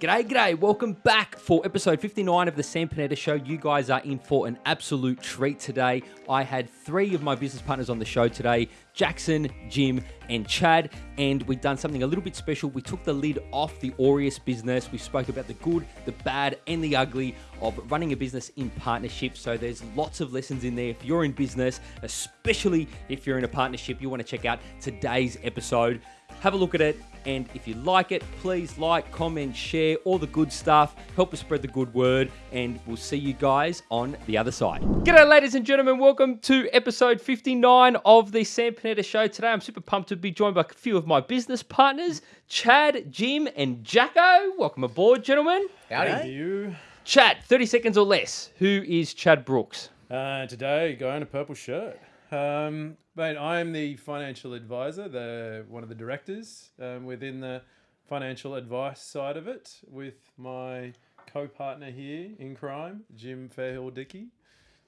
G'day, g'day. Welcome back for episode 59 of the Sam Panetta Show. You guys are in for an absolute treat today. I had three of my business partners on the show today Jackson, Jim, and Chad. And we've done something a little bit special. We took the lid off the Aureus business. We spoke about the good, the bad, and the ugly of running a business in partnership. So there's lots of lessons in there. If you're in business, especially if you're in a partnership, you want to check out today's episode. Have a look at it. And if you like it, please like, comment, share, all the good stuff. Help us spread the good word. And we'll see you guys on the other side. G'day, ladies and gentlemen. Welcome to episode 59 of the Sam Panetta Show. Today, I'm super pumped to be joined by a few of my business partners, Chad, Jim, and Jacko. Welcome aboard, gentlemen. Howdy. you. Chad, 30 seconds or less. Who is Chad Brooks? Uh, today, guy in a purple shirt. Um, mate, I'm the financial advisor, the one of the directors um, within the financial advice side of it, with my co-partner here in crime, Jim Fairhill Dickey.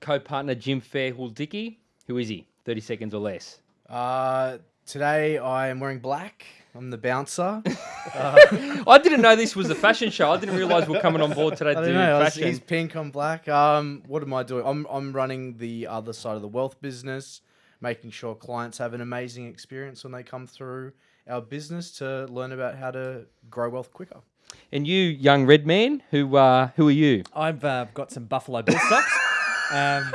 Co-partner Jim Fairhill Dickey. Who is he? 30 seconds or less. Uh, today I am wearing black. I'm the bouncer. I didn't know this was a fashion show. I didn't realize we're coming on board today to I do don't know. I was- fashion. He's pink. I'm black. Um, what am I doing? I'm I'm running the other side of the wealth business, making sure clients have an amazing experience when they come through our business to learn about how to grow wealth quicker. And you, young red man, who uh, who are you? I've uh, got some Buffalo Bill socks. um,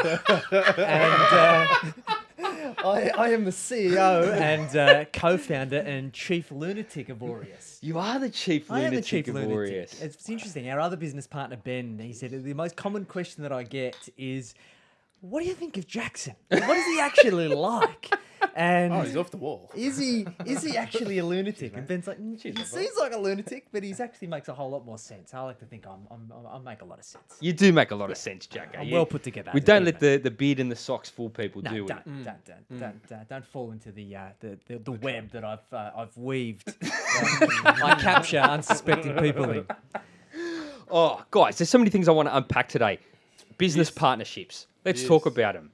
and uh, I, I am the CEO and uh, co-founder and chief lunatic of Aureus. You are the chief I am the lunatic chief of lunatic. Aureus. It's, it's interesting. Our other business partner Ben, he said the most common question that I get is, "What do you think of Jackson? What is he actually like?" And Oh, he's off the wall. is he is he actually a lunatic? And Ben's like, "Mm, he seems like a lunatic, but he's actually makes a whole lot more sense. I like to think I'm, I'm, I make a lot of sense. You do make a lot of sense, Jacko. I'm You- well put together. We don't let the, the beard and the socks fool people, No, do don't, don't, don't, don't, don't, don't fall into the uh, the, the, the web that I've uh, I've weaved. I capture unsuspecting people in. Oh, guys, there's so many things I want to unpack today. Business partnerships. Let's talk about them.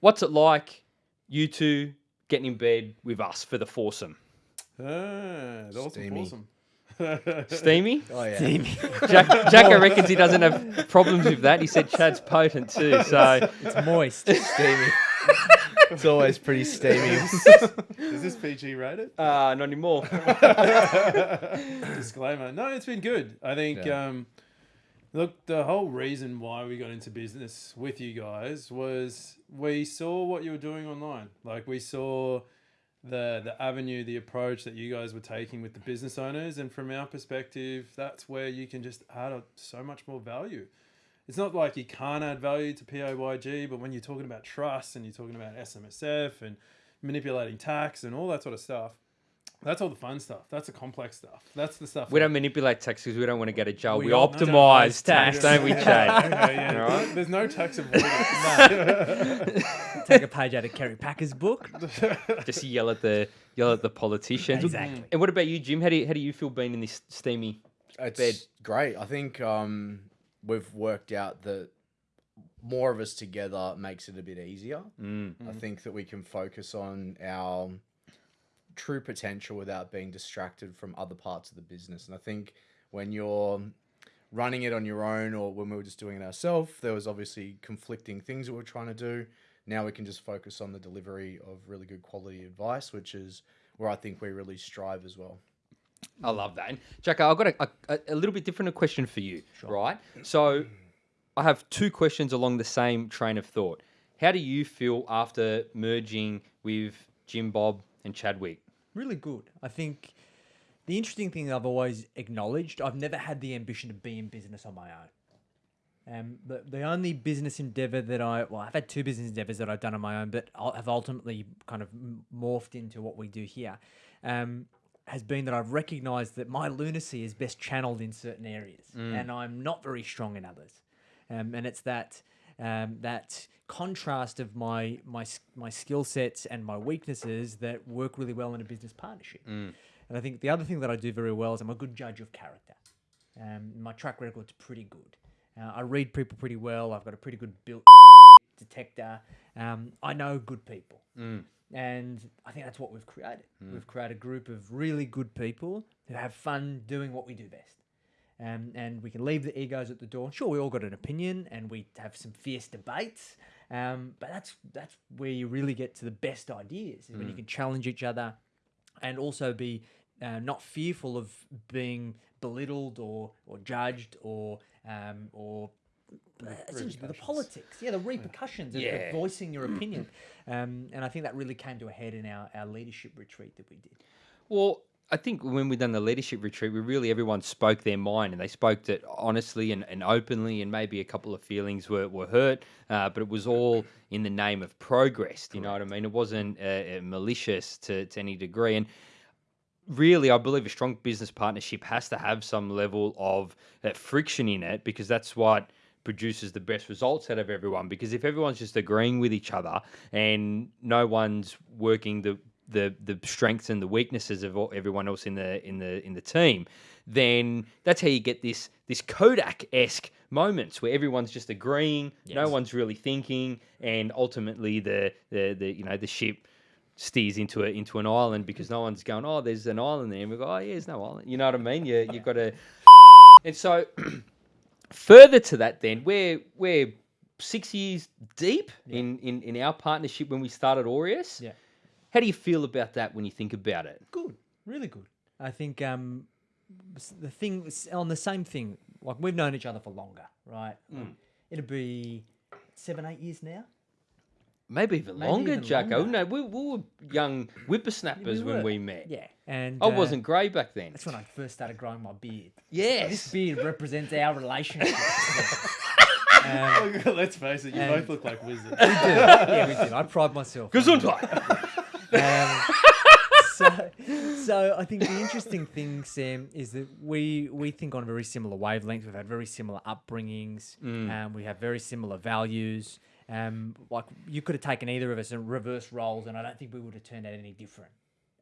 What's it like, you two getting in bed with us for the foursome? Ah, that's. Steamy. awesome. Steamy? Oh yeah. Jack, Jacko reckons he doesn't have problems with that. He said Chad's potent too. So It's moist. steamy. it's always pretty steamy. Is this PG rated? uh, not anymore. Disclaimer. No, it's been good. I think. Yeah. Um, look, the whole reason why we got into business with you guys was we saw what you were doing online. Like we saw the the avenue, the approach that you guys were taking with the business owners, and from our perspective, that's where you can just add a, so much more value. It's not like you can't add value to PAYG, but when you're talking about trust and you're talking about SMSF and manipulating tax and all that sort of stuff, that's all the fun stuff. That's the complex stuff. That's the stuff. We that- don't manipulate tax because we don't want to go to jail. We, We optimize optimise tax, tax. don't we, Chad? Okay, yeah. All right. There's no tax avoidance. Take a page out of Kerry Packer's book. Just yell at the yell at the politicians. Exactly. And what about you, Jim? How do you, how do you feel being in this steamy? It's Bed. great. I think um, we've worked out that more of us together makes it a bit easier. Mm. I think that we can focus on our true potential without being distracted from other parts of the business. And I think when you're running it on your own or when we were just doing it ourselves, there was obviously conflicting things that we we're trying to do. Now we can just focus on the delivery of really good quality advice, which is where I think we really strive as well. I love that. And Jacko, I've got a, a, a little bit different question for you, right? So I have two questions along the same train of thought. How do you feel after merging with Jim Bob and Chadwick? Really good. I think the interesting thing I've always acknowledged, I've never had the ambition to be in business on my own. Um, the, the only business endeavor that I, well, I've had two business endeavors that I've done on my own, but I have ultimately kind of morphed into what we do here, um, has been that I've recognized that my lunacy is best channeled in certain areas and I'm not very strong in others. Um, and it's that, um, that contrast of my, my, my skill sets and my weaknesses that work really well in a business partnership. And I think the other thing that I do very well is I'm a good judge of character. Um, my track record's pretty good. Uh, I read people pretty well. I've got a pretty good built detector. Um, I know good people. And I think that's what we've created. We've created a group of really good people who have fun doing what we do best. Um, and we can leave the egos at the door. Sure, we all got an opinion, and we have some fierce debates. Um, but that's that's where you really get to the best ideas, is when you can challenge each other, and also be uh, not fearful of being belittled or or judged or um, or uh, essentially the politics, yeah, the repercussions of- Yeah. of voicing your opinion. Um, and I think that really came to a head in our, our leadership retreat that we did. Well, I think when we done the leadership retreat, we really everyone spoke their mind and they spoke it honestly and, and openly, and maybe a couple of feelings were, were hurt, uh, but it was all in the name of progress. Do you know what I mean? It wasn't uh, uh, malicious to, to any degree. And really, I believe a strong business partnership has to have some level of uh, friction in it because that's what produces the best results out of everyone. Because if everyone's just agreeing with each other and no one's working the the the strengths and the weaknesses of all, everyone else in the in the in the team, then that's how you get this this Kodak esque moments where everyone's just agreeing, no one's really thinking, and ultimately the the the you know the ship steers into a into an island because no one's going, oh, there's an island there, and we go, oh, yeah, there's no island. You know what I mean? You you've got to, and so further to that, then we're we're six years deep in, in in our partnership when we started Aureus. Yeah. How do you feel about that when you think about it? Good, really good. I think um, the thing on the same thing, like we've known each other for longer, right? It'll be seven, eight years now. Maybe even Maybe longer, even Jacko. longer. No, we, we were young whippersnappers when were. we met. Yeah, and I uh, wasn't grey back then. That's when I first started growing my beard. Yes. This beard represents our relationship. um, Let's face it, you both look like wizards. We do. Yeah, we do. I pride myself. on Gesundheit. Um, so, so I think the interesting thing, Sam, is that we we think on a very similar wavelength. We've had very similar upbringings. Um, we have very similar values. Um, like you could have taken either of us and reverse roles, and I don't think we would have turned out any different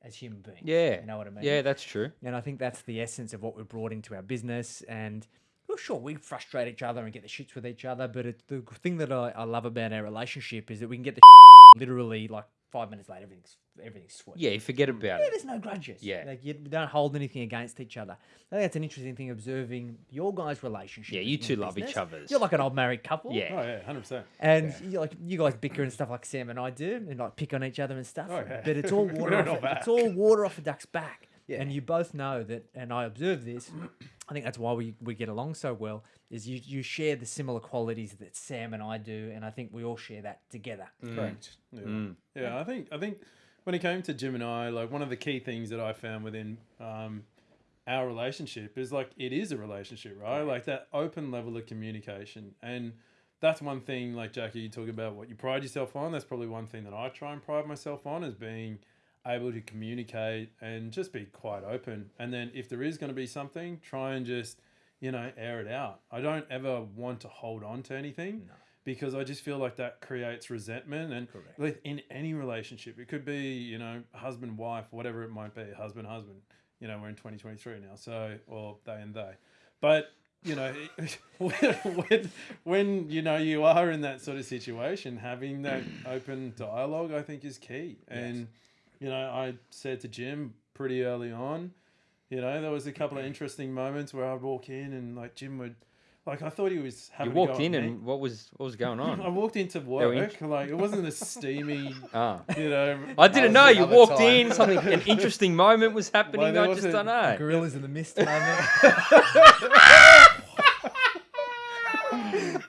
as human beings. Yeah. you know what I mean. Yeah, that's true. And I think that's the essence of what we've brought into our business. And well, sure, we frustrate each other and get the shits with each other. But it's the thing that I, I love about our relationship is that we can get the literally like five minutes later, everything's everything's sweet. Yeah, you forget about Yeah, it. there's no grudges. Yeah. Like you don't hold anything against each other. I think that's an interesting thing observing your guys' relationship. Yeah, you two love each other. You're like an old married couple. Yeah. Oh yeah, hundred percent. And you like you guys bicker and stuff like Sam and I do, and like pick on each other and stuff. Oh, yeah. But it's all water. off, know it's all water off a duck's back. Yeah. And you both know that, and I observe this. I think that's why we, we get along so well. Is you you share the similar qualities that Sam and I do, and I think we all share that together. Correct. Yeah. Mm. yeah, I think I think when it came to Jim and I, like one of the key things that I found within um, our relationship is like it is a relationship, right? Like that open level of communication, and that's one thing. Like Jackie, you talk about what you pride yourself on. That's probably one thing that I try and pride myself on is being able to communicate and just be quite open. And then if there is going to be something, try and just you know air it out. I don't ever want to hold on to anything because I just feel like that creates resentment and Correct. in any relationship it could be you know husband wife whatever it might be husband husband you know we're in 2023 now so or they and they but you know when, when when you know you are in that sort of situation having that open dialogue I think is key and you know I said to Jim pretty early on you know there was a couple of interesting moments where I'd walk in and like Jim would like I thought he was You having a go walked at in me. and what was what was going on? I walked into were work like it wasn't a steamy, Ah. you know. I didn't know. You walked time. in, something an interesting moment was happening. there I just don't know. Gorillas in the mist moment.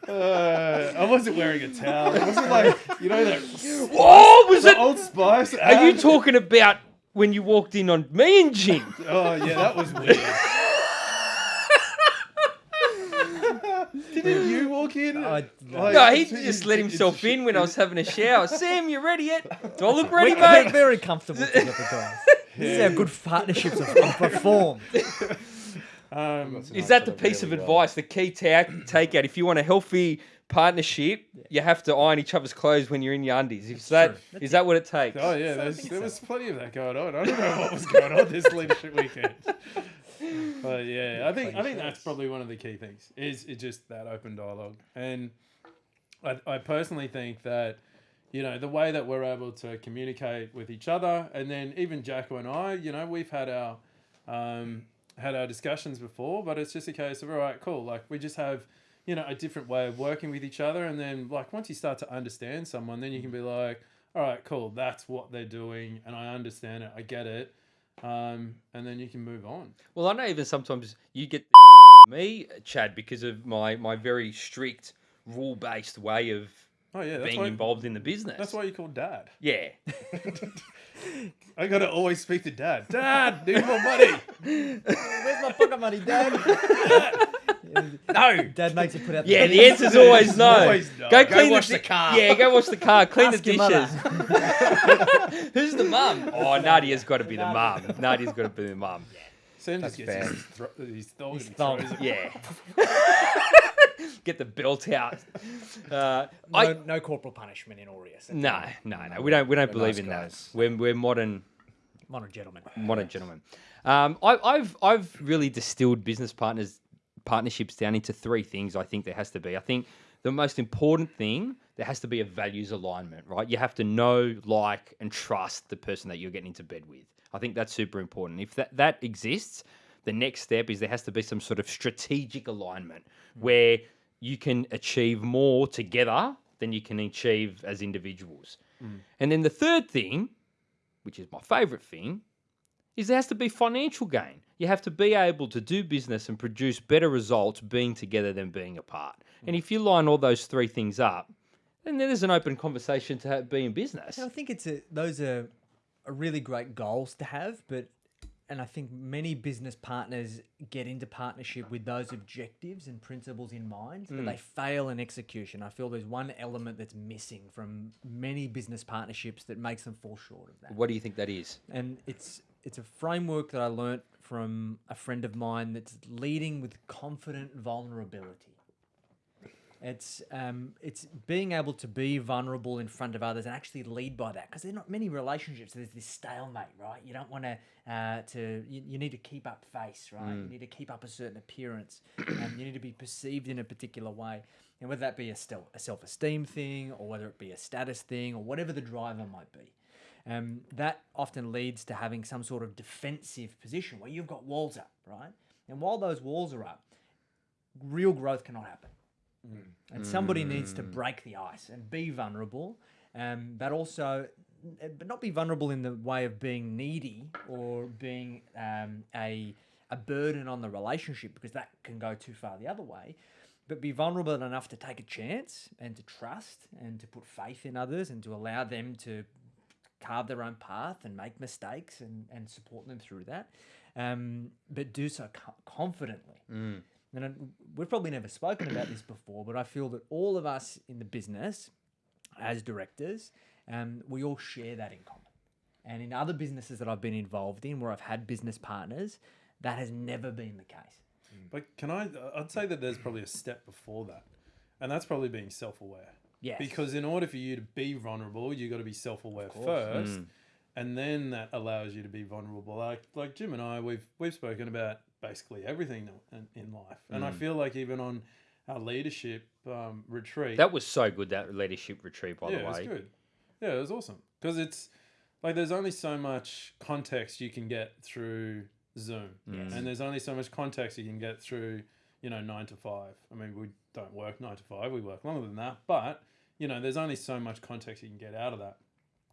Uh, I wasn't wearing a towel. It wasn't like you know that Oh, was the it? Old Spice. Are you talking about when you walked in on me and Jim? Oh yeah, that was weird. Didn't you walk in? I- Like, No, he it's- just let himself in when I was having a shower. Sam, you ready yet? Do I look ready, We're, we're mate? very comfortable together, guys. This is how good partnerships have, have performed. Um, Is that the piece of advice, the key ta- takeout? If you want a healthy partnership, you have to iron each other's clothes when you're in your undies. Is that true. That's is that what it takes? oh yeah, there's, think there so. was plenty of that going on. I don't know what was going on this leadership weekend. But yeah, I think I think that's probably one of the key things is it just that open dialogue, and I, I personally think that you know the way that we're able to communicate with each other, and then even Jacko and I, you know, we've had our um, had our discussions before, but it's just a case of all right, cool. Like we just have, you know, a different way of working with each other, and then like once you start to understand someone, then you can be like, all right, cool. That's what they're doing, and I understand it. I get it. Um, and then you can move on. Well, I know even sometimes you get me, Chad, because of my my very strict rule based way of Oh yeah, being why. involved in the business. That's why you call dad. Yeah. I gotta always speak to dad. Dad, need more money. Where's my pocket money, Dad? no. Dad makes you put out. Yeah, the the answer's always no. Always no. Go Go clean wash the, the car. Yeah, go wash the car. Clean Ask the your dishes. Who's the mum? Oh, Nadia's got to be the mum. Nadia's got to be the mum. Sam just That's gets fair. his, thro- his thong His thong. throws. Yeah. Get the belt out. Uh, No, I no corporal punishment in Aureus. no, no, no. We don't. We don't We're believe nice in guys. that. We're we're modern Modern gentleman. modern gentlemen. Um, I, I've I've really distilled business partners partnerships down into three things. I think there has to be. I think the most important thing there has to be a values alignment, right? You have to know, like, and trust the person that you're getting into bed with. I think that's super important. If that that exists, the next step is there has to be some sort of strategic alignment mm. where you can achieve more together than you can achieve as individuals. Mm. And then the third thing which is my favorite thing, is there has to be financial gain. You have to be able to do business and produce better results being together than being apart. And if you line all those three things up, then there's an open conversation to have, be in business. And I think it's a those are, are really great goals to have, but and I think many business partners get into partnership with those objectives and principles in mind, but hmm. they fail in execution. I feel there's one element that's missing from many business partnerships that makes them fall short of that. What do you think that is? And it's it's a framework that I learnt from a friend of mine that's leading with confident vulnerability. It's um, it's being able to be vulnerable in front of others and actually lead by that because there are not many relationships. There's this stalemate, right? You don't want to uh, to you, you need to keep up face, right? You need to keep up a certain appearance, and you need to be perceived in a particular way. And whether that be a, stel- a self esteem thing or whether it be a status thing or whatever the driver might be, um, that often leads to having some sort of defensive position where you've got walls up, right? And while those walls are up, real growth cannot happen. And somebody needs to break the ice and be vulnerable, um, but also, but not be vulnerable in the way of being needy or being um, a a burden on the relationship because that can go too far the other way. But be vulnerable enough to take a chance and to trust and to put faith in others and to allow them to carve their own path and make mistakes and, and support them through that, um, but do so co- confidently. And I- we've probably never spoken about this before, but I feel that all of us in the business, as directors, um, we all share that in common. And in other businesses that I've been involved in, where I've had business partners, that has never been the case. But can I? I'd say that there's probably a step before that, and that's probably being self-aware. Yes. Because in order for you to be vulnerable, you got to be self-aware first, and then that allows you to be vulnerable. Like like Jim and I, we've we've spoken about basically everything in, in life, and I feel like even on our leadership um, retreat, That was so good, that leadership retreat, by yeah, the it was good. Yeah, it was awesome because it's like there's only so much context you can get through Zoom, and there's only so much context you can get through you know nine to five. I mean, we don't work nine to five; we work longer than that. But you know, there's only so much context you can get out of that.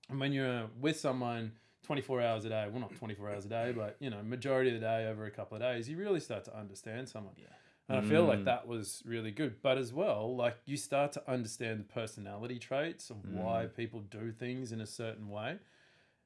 And when you're with someone 24 hours a day, well, not 24 hours a day, but you know, majority of the day over a couple of days, you really start to understand someone. Yeah. And I feel like mm. that was really good. But as well, like you start to understand the personality traits of why mm. people do things in a certain way.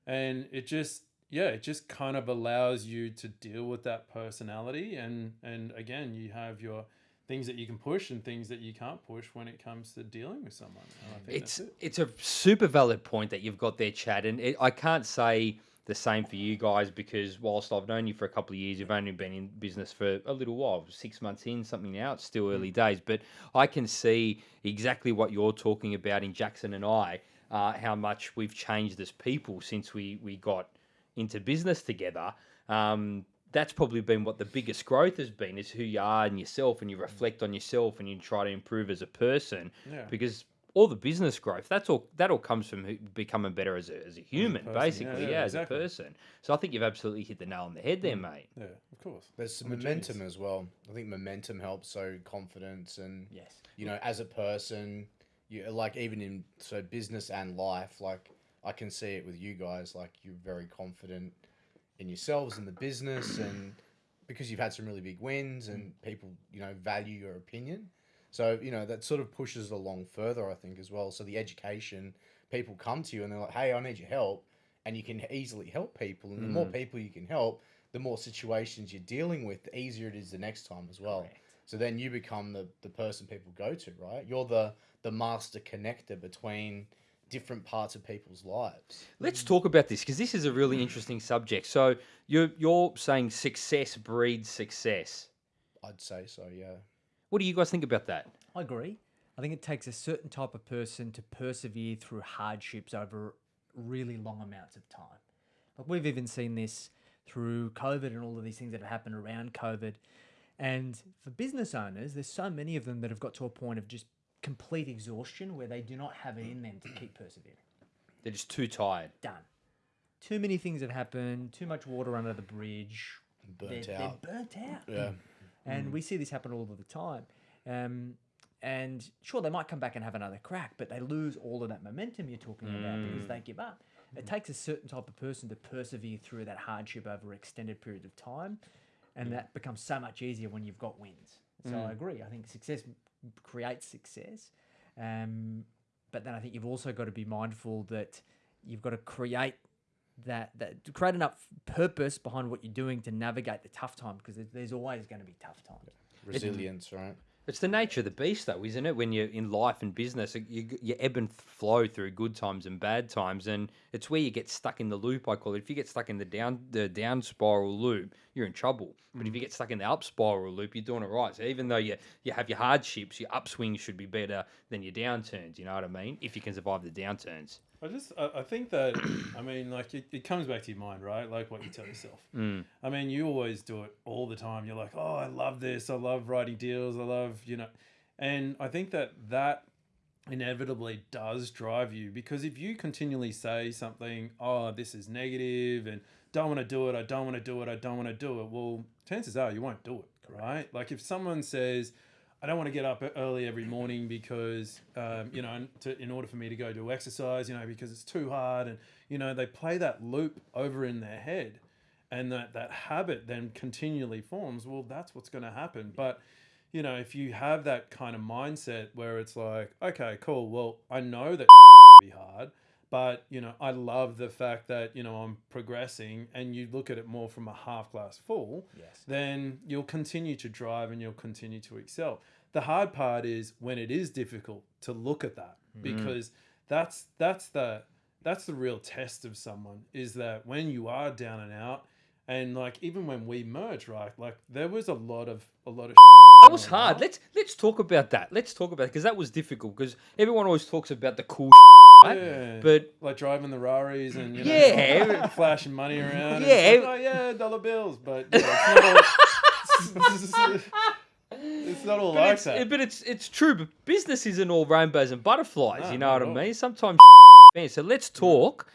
And it just, yeah, it just kind of allows you to deal with that personality. And, and again, you have your things that you can push and things that you can't push when it comes to dealing with someone. I think It's it. it's a super valid point that you've got there, Chad, and it, I can't say the same for you guys because whilst I've known you for a couple of years, you've only been in business for a little while, six months in, something now. It's still early days, but I can see exactly what you're talking about in Jackson and I, uh, how much we've changed as people since we we got into business together. Um, that's probably been what the biggest growth has been is who you are and yourself and you mm. reflect on yourself and you try to improve as a person Yeah. because all the business growth. That's all. That all comes from becoming better as a, as a human, person, yeah, basically. Yeah, yeah, as exactly. a person. So I think you've absolutely hit the nail on the head there, mm. mate. Yeah, of course. There's some momentum genius. as well. I think momentum helps. So confidence and Yes. you know, as a person, you like even in so business and life, like I can see it with you guys. Like you're very confident in yourselves and the business, and because you've had some really big wins and people you know value your opinion. So you know that sort of pushes it along further, I think, as well. So the education, people come to you and they're like, "Hey, I need your help," and you can easily help people. And the more mm. people you can help, the more situations you're dealing with, the easier it is the next time as well. So then you become the, the person people go to, right? You're the the master connector between different parts of people's lives. Let's talk about this because this is a really mm. interesting subject. So you're you're saying success breeds success. I'd say so, yeah. What do you guys think about that? I agree. I think it takes a certain type of person to persevere through hardships over really long amounts of time. Like we've even seen this through COVID and all of these things that have happened around COVID. And for business owners, there's so many of them that have got to a point of just complete exhaustion where they do not have it in them to keep persevering. They're just too tired. Done. Too many things have happened, too much water under the bridge. Burnt they're, out. They're burnt out. Yeah. And mm. we see this happen all of the time. Um, and sure, they might come back and have another crack, but they lose all of that momentum you're talking about because they mm. give up. It takes a certain type of person to persevere through that hardship over extended periods of time. And mm. that becomes so much easier when you've got wins. So I agree. I think success creates success. Um, but then I think you've also got to be mindful that you've got to create that that create enough purpose behind what you're doing to navigate the tough time because there's, there's always going to be tough times. Resilience, right? It's the nature of the beast, though, isn't it? When you're in life and business, you, you ebb and flow through good times and bad times, and it's where you get stuck in the loop. I call it. If you get stuck in the down the down spiral loop, you're in trouble. But if you mm. get stuck in the up spiral loop, you're doing it right. So even though you you have your hardships, your upswings should be better than your downturns. You know what I mean? If you can survive the downturns. I just, I, I think that, I mean, like it, it comes back to your mind, right? Like what you tell yourself. Mm. I mean, you always do it all the time. You're like, oh, I love this. I love writing deals. I love, you know, and I think that that inevitably does drive you because if you continually say something, oh, this is negative and don't want to do it, I don't want to do it, I don't want to do it, well, chances are you won't do it, right? Like if someone says, I don't want to get up early every morning because, um, you know, to, in order for me to go do exercise, you know, because it's too hard. And, you know, they play that loop over in their head and that, that habit then continually forms. Well, that's what's going to happen. But, you know, if you have that kind of mindset where it's like, okay, cool, well, I know that it's going to be hard, but, you know, I love the fact that, you know, I'm progressing and you look at it more from a half glass full Yes. then you'll continue to drive and you'll continue to excel. The hard part is when it is difficult to look at that hmm. because that's that's the that's the real test of someone is that when you are down and out and like even when we merged right like there was a lot of a lot of That was hard. Let's let's talk about that. Let's talk about because that was difficult because everyone always talks about the cool, right? Yeah. But like driving the Raris and you know, Yeah. flashing money around. Yeah. like, oh yeah, dollar bills, but you know, it's not all. it's not all but, like it's, that. but it's it's true. But business isn't all rainbows and butterflies. No, you know what I mean? Sometimes. So let's talk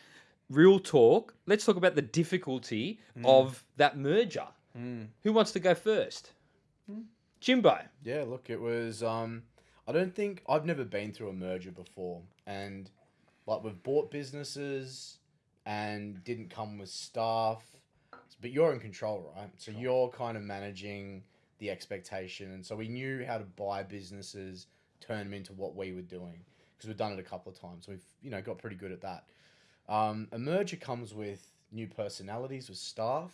real talk. Let's talk about the difficulty Mm. of that merger. Who wants to go first? Jimbo. Yeah, look, it was. Um, I don't think I've never been through a merger before, and like we've bought businesses and didn't come with staff, but you're in control, right? So you're kind of managing the expectation, and so we knew how to buy businesses, turn them into what we were doing because we've done it a couple of times. We've you know got pretty good at that. Um, a merger comes with new personalities with staff,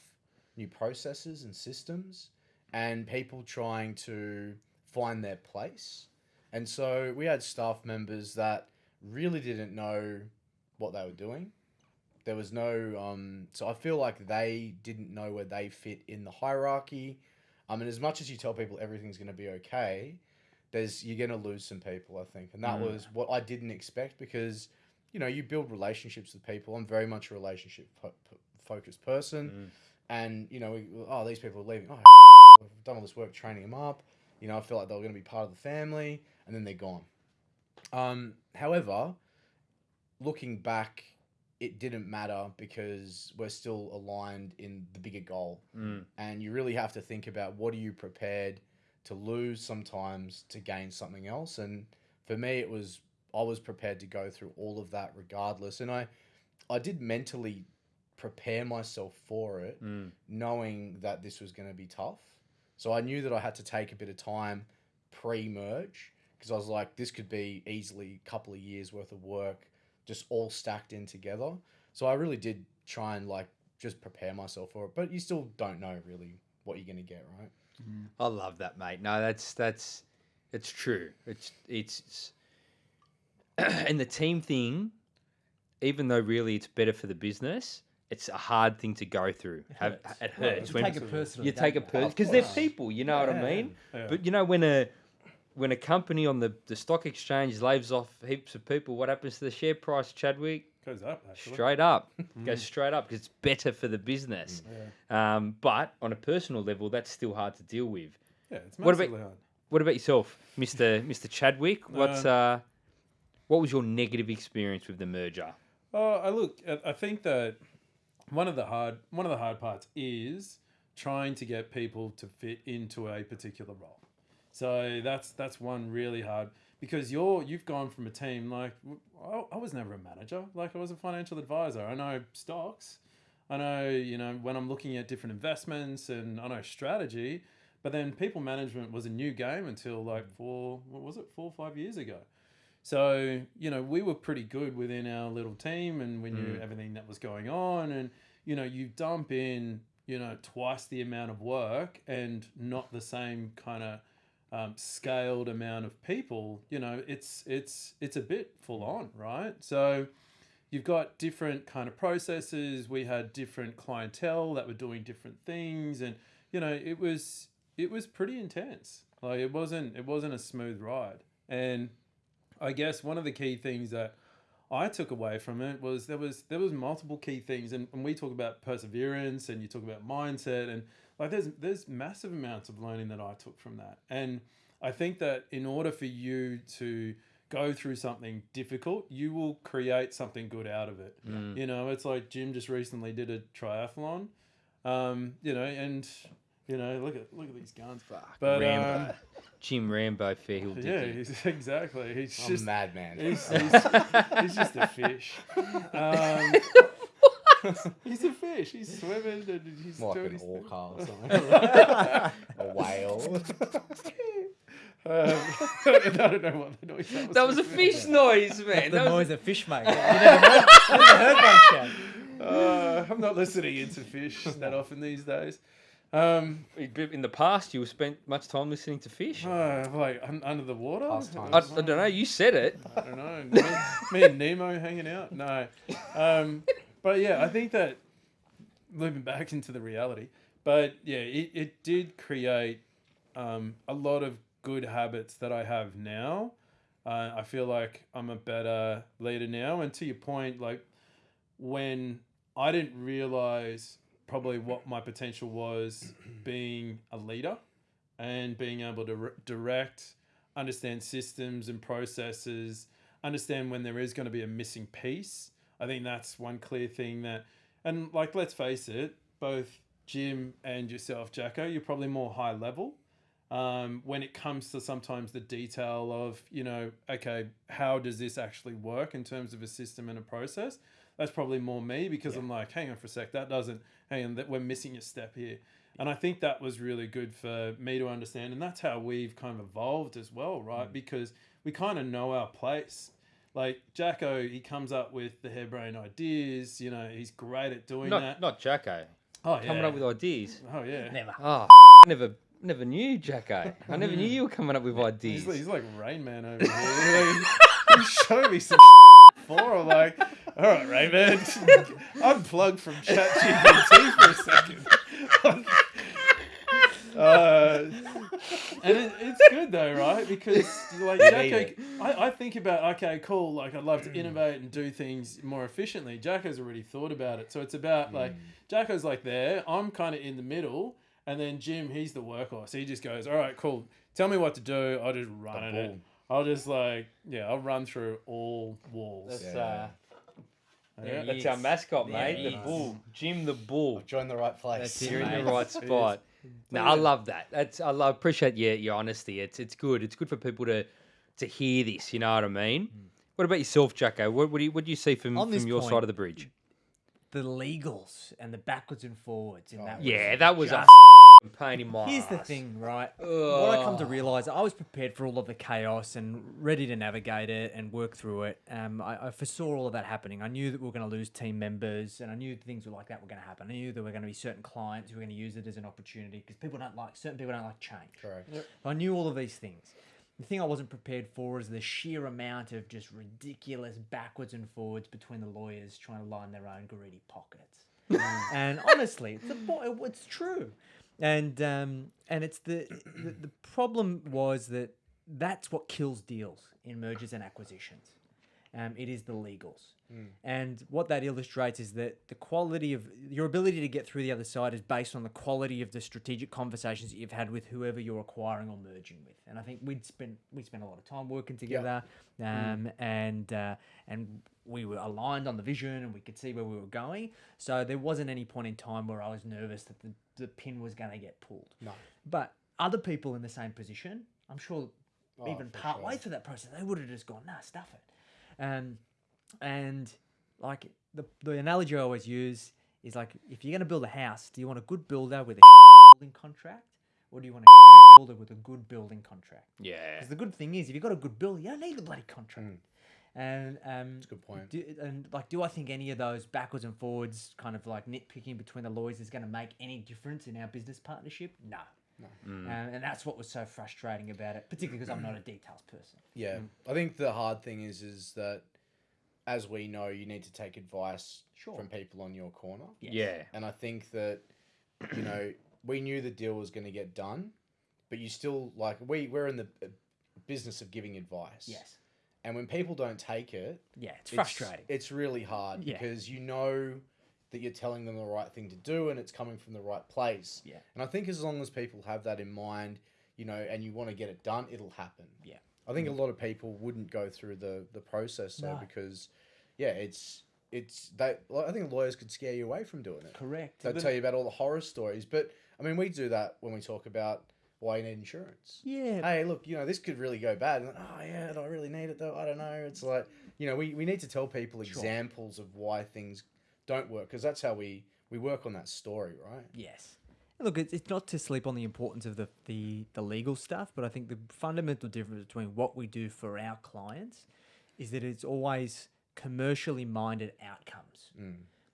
new processes and systems and people trying to find their place. And so we had staff members that really didn't know what they were doing. There was no, um, so I feel like they didn't know where they fit in the hierarchy. I mean, as much as you tell people everything's going to be okay, there's you're going to lose some people, I think, and that Mm. was what I didn't expect because, you know, you build relationships with people. I'm very much a relationship po- po- focused person, and you know, we, oh, these people are leaving. Oh, we've done all this work training them up. You know, I feel like they were going to be part of the family, and then they're gone. Um, however, looking back, it didn't matter because we're still aligned in the bigger goal. Mm. And you really have to think about what are you prepared to lose sometimes to gain something else. And for me, it was I was prepared to go through all of that regardless. And I, I did mentally prepare myself for it, Mm. knowing that this was going to be tough. So I knew that I had to take a bit of time pre merge because I was like, this could be easily a couple of years worth of work just all stacked in together. So I really did try and like just prepare myself for it. But you still don't know really what you're going to get, right? Mm-hmm. I love that, mate. No, that's that's it's true. It's it's and the team thing, even though really it's better for the business, it's a hard thing to go through. Have, hurts. it Well, hurts you when take it personally. you take a you? person because they're people. You know what I mean? yeah. But you know when a when a company on the, the stock exchange lays off heaps of people, what happens to the share price, Chadwick? Goes up actually. Straight up, goes straight up because it's better for the business. Um, but on a personal level, that's still hard to deal with. Yeah, it's What about- massively hard. What about yourself, Mister Mister Chadwick? What's uh, what was your negative experience with the merger? Oh, I look. I- I think that one of the hard one of the hard parts is trying to get people to fit into a particular role. So that's that's one really hard because you're you've gone from a team like I was never a manager. Like I was a financial advisor. I know stocks. I know you know when I'm looking at different investments and I know strategy. But then people management was a new game until like mm. four what was it four or five years ago. So, you know, we were pretty good within our little team and we knew mm. everything that was going on. And, you know, you dump in, you know, twice the amount of work and not the same kind of um, scaled amount of people, you know, it's it's it's a bit full on, right? So you've got different kind of processes. We had different clientele that were doing different things and, you know, it was it was pretty intense. Like it wasn't it wasn't a smooth ride. And I guess one of the key things that I took away from it was there was there was multiple key things, and, and we talk about perseverance, and you talk about mindset, and like there's there's massive amounts of learning that I took from that, and I think that in order for you to go through something difficult, you will create something good out of it. You know, it's like Jim just recently did a triathlon, um, you know, and you know, look at look at these guns. Fuck. But Rambo. um, Jim Rambo Fairhill yeah, Dicky. he's, exactly. He's I'm just a madman. He's, he's, he's just a fish. Um, he's a fish. He's swimming and he's More like doing an his thing. orca or something. a whale. Um, I don't know what the noise that was. That was a fish noise, man. The That was noise a fish mate. You never heard, never heard one, Chad. Uh, I'm not listening into fish that often these days. Um, in the past. You spent much time listening to fish. uh, like un- under the water. I, I don't know. You said it. I don't know. Me, me and Nemo hanging out. No, um, but yeah, I think that moving back into the reality. But yeah, it, it did create um, a lot of good habits that I have now. Uh, I feel like I'm a better leader now. And to your point, like when I didn't realize probably what my potential was being a leader and being able to re- direct, understand systems and processes, understand when there is going to be a missing piece. I think that's one clear thing that, and like, let's face it, both Jim and yourself, Jacko, you're probably more high level. Um, when it comes to sometimes the detail of, you know, okay, how does this actually work in terms of a system and a process? That's probably more me because I'm like, hang on for a sec, that doesn't, hang on, that we're missing a step here. And I think that was really good for me to understand. And that's how we've kind of evolved as well, right? Because we kind of know our place. Like Jacko, he comes up with the harebrained ideas. You know, he's great at doing Not that. not Jacko. Oh yeah. Coming up with ideas. oh yeah. Never. Oh, never never knew Jacko. I never knew you were coming up with ideas. He's, he's like Rain Man over here. Like, he's showing me some before. I'm like, all right, Rain Man, unplug from ChatGPT for a second. uh, and it, it's good though, right? Because like Jacko, need it. I, I think about okay, cool. Like I'd love to innovate and do things more efficiently. Jacko's already thought about it, so it's about like Jacko's like there. I'm kind of in the middle, and then Jim, he's the workhorse. He just goes, all right, cool. Tell me what to do. I'll just run at it. I'll just like yeah, I'll run through all walls. That's, Yeah. uh, Yeah. that's our mascot, There mate. he The bull, Jim the bull. Join the right place. That's it, You're in the right spot. No, I love that. That's I love, appreciate your your honesty. It's it's good. It's good for people to to hear this. You know what I mean? What about yourself, Jacko? What, you what do you see from from your point, side of the bridge? The legals and the backwards and forwards in that. was Yeah, that was a just- pain in my. Here's the thing, right? What I come to realize, I was prepared for all of the chaos and ready to navigate it and work through it. Um, I, I foresaw all of that happening. I knew that we were going to lose team members, and I knew things were like that were going to happen. I knew there were going to be certain clients who were going to use it as an opportunity because people don't like certain people don't like change. Correct. I knew all of these things. The thing I wasn't prepared for is the sheer amount of just ridiculous backwards and forwards between the lawyers trying to line their own greedy pockets. and honestly, it's, a, it's true. And um, and it's the, the the problem was that that's what kills deals in mergers and acquisitions. Um, it is the legals. And what that illustrates is that the quality of your ability to get through the other side is based on the quality of the strategic conversations that you've had with whoever you're acquiring or merging with. And I think we'd spent we spent a lot of time working together, um, and uh, and we were aligned on the vision and we could see where we were going. So there wasn't any point in time where I was nervous that the, the pin was going to get pulled. No. But other people in the same position, I'm sure, Oh, even part sure. way through that process, they would have just gone, nah, stuff it. Um, and like the, the analogy I always use is like, if you're going to build a house, do you want a good builder with a building contract? Or do you want a shitty builder with a good building contract? Yeah. Because the good thing is, if you've got a good builder, you don't need the bloody contract. And um, That's a good point. do, and like, do I think any of those backwards and forwards, kind of like nitpicking between the lawyers, is going to make any difference in our business partnership? No. Um, and that's what was so frustrating about it, particularly because I'm not a details person. Yeah, I think the hard thing is is that as we know, you need to take advice Sure. from people on your corner. Yeah. And I think that you know we knew the deal was going to get done, but you still like we we're in the uh, business of giving advice. Yes. And when people don't take it, Yeah, it's frustrating. It's really hard Yeah. because you know that you're telling them the right thing to do and it's coming from the right place. Yeah. And I think as long as people have that in mind, you know, and you want to get it done, it'll happen. Yeah. I think a lot of people wouldn't go through the the process though No. because yeah, it's it's they I think lawyers could scare you away from doing it. Correct. They'll tell you about all the horror stories, but I mean we do that when we talk about why you need insurance. Yeah. Hey, look, you know, this could really go bad. And, oh, yeah, do I really need it though? I don't know. It's like, you know, we, we need to tell people examples of why things don't work because that's how we, we work on that story, right? Yes. Look, it's, it's not to sleep on the importance of the, the, the legal stuff, but I think the fundamental difference between what we do for our clients is that it's always commercially minded outcomes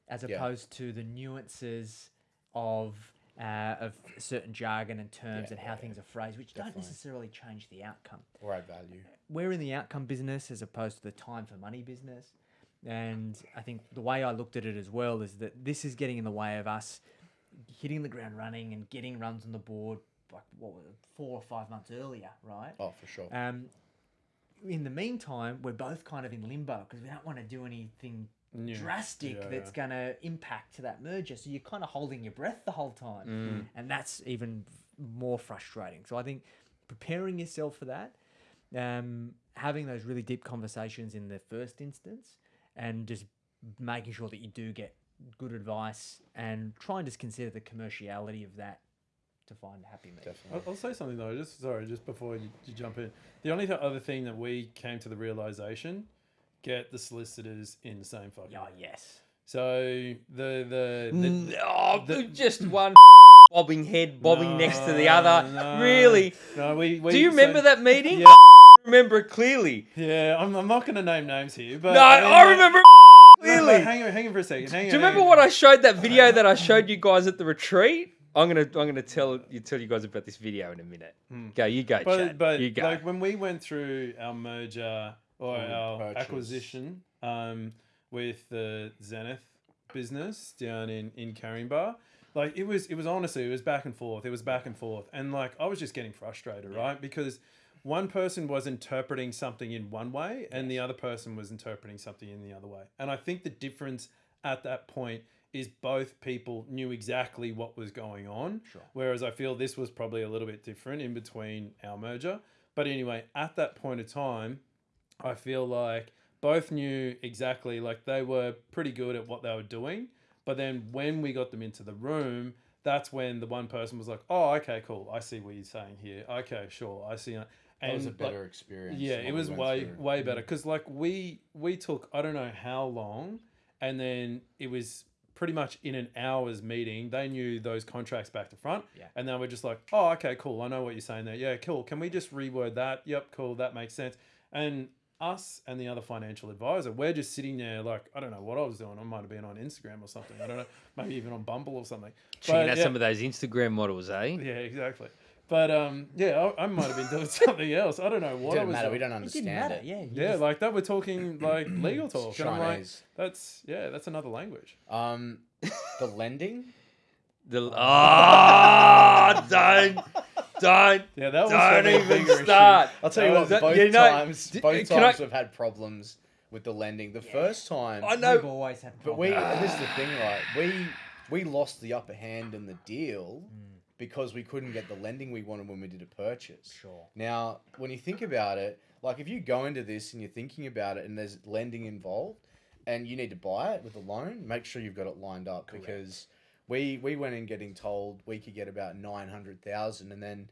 as Yeah. opposed to the nuances of uh, of certain jargon and terms Yeah, and how yeah, things are phrased, which don't necessarily change the outcome. Or add value. we're in the outcome business as opposed to the time for money business. And I think the way I looked at it as well is that this is getting in the way of us hitting the ground running and getting runs on the board like what was it, four or five months earlier, right? Oh, for sure. Um, in the meantime, we're both kind of in limbo because we don't want to do anything Yeah. drastic Yeah, that's going to impact to that merger. So you're kind of holding your breath the whole time, and that's even more frustrating. So I think preparing yourself for that, um, having those really deep conversations in the first instance, and just making sure that you do get good advice and try and just consider the commerciality of that to find a happy medium. Definitely. I'll, I'll say something though. Just sorry, just before you, you jump in. The only th- other thing that we came to the realization: get the solicitors in the same fucking. Oh yes. So the the, the Oh, the- just one bobbing head bobbing next to the other. no. Really? no, we, we Do you remember so- that meeting? Yeah. I remember it clearly. Yeah, I'm, I'm not going to name names here, but No, I, mean, I like- remember it no. Hang on, hang on for a second. Hang on, Do you remember hang what. I showed that video that I showed you guys at the retreat? I'm gonna I'm gonna tell you tell you guys about this video in a minute. Go, you go. But Chad. but you go. like when we went through our merger or Or our purchase. acquisition um, with the Zenith business down in in Caringbah, like it was it was honestly it was back and forth. It was back and forth, and like I was just getting frustrated, right? Because one person was interpreting something in one way, and the other person was interpreting something in the other way. And I think the difference at that point is both people knew exactly what was going on. Sure. Whereas I feel this was probably a little bit different in between our merger. But anyway, at that point of time, I feel like both knew exactly, like they were pretty good at what they were doing. But then when we got them into the room, that's when the one person was like, "Oh, okay, cool. I see what you're saying here. Okay, sure. I see." And That was a like, better experience. yeah, it what we was way through. way better because like we we took I don't know how long, and then it was pretty much in an hour's meeting. They knew those contracts back to front, Yeah. and they were just like, "Oh, okay, cool. I know what you're saying there. Yeah, cool. Can we just reword that? Yep, cool. That makes sense." And us and the other financial advisor, we're just sitting there like I don't know what I was doing. I might have been on Instagram or something. I don't know, maybe even on Bumble or something. Checking out yeah. some of those Instagram models, eh? Yeah, exactly. But um, yeah, I, I might have been doing something else. I don't know It what I didn't was matter. doing. We don't It understand didn't matter. it. Yeah. you Yeah, just- like that. We're talking like legal talk. And I'm like, Chinese. that's yeah, that's another language. Um, the lending. The oh, don't, don't, Yeah, that was don't probably a even bigger issue. start. I'll tell you That what. was- Both you know, times, d- both can times I- we've had problems with the lending. The first time, I know. We've always had. but we. problems. and this is the thing, right? We we lost the upper hand in the deal because we couldn't get the lending we wanted when we did a purchase. Sure. Now, when you think about it, like if you go into this and you're thinking about it and there's lending involved and you need to buy it with a loan, make sure you've got it lined up because we we went in getting told we could get about 900,000 and then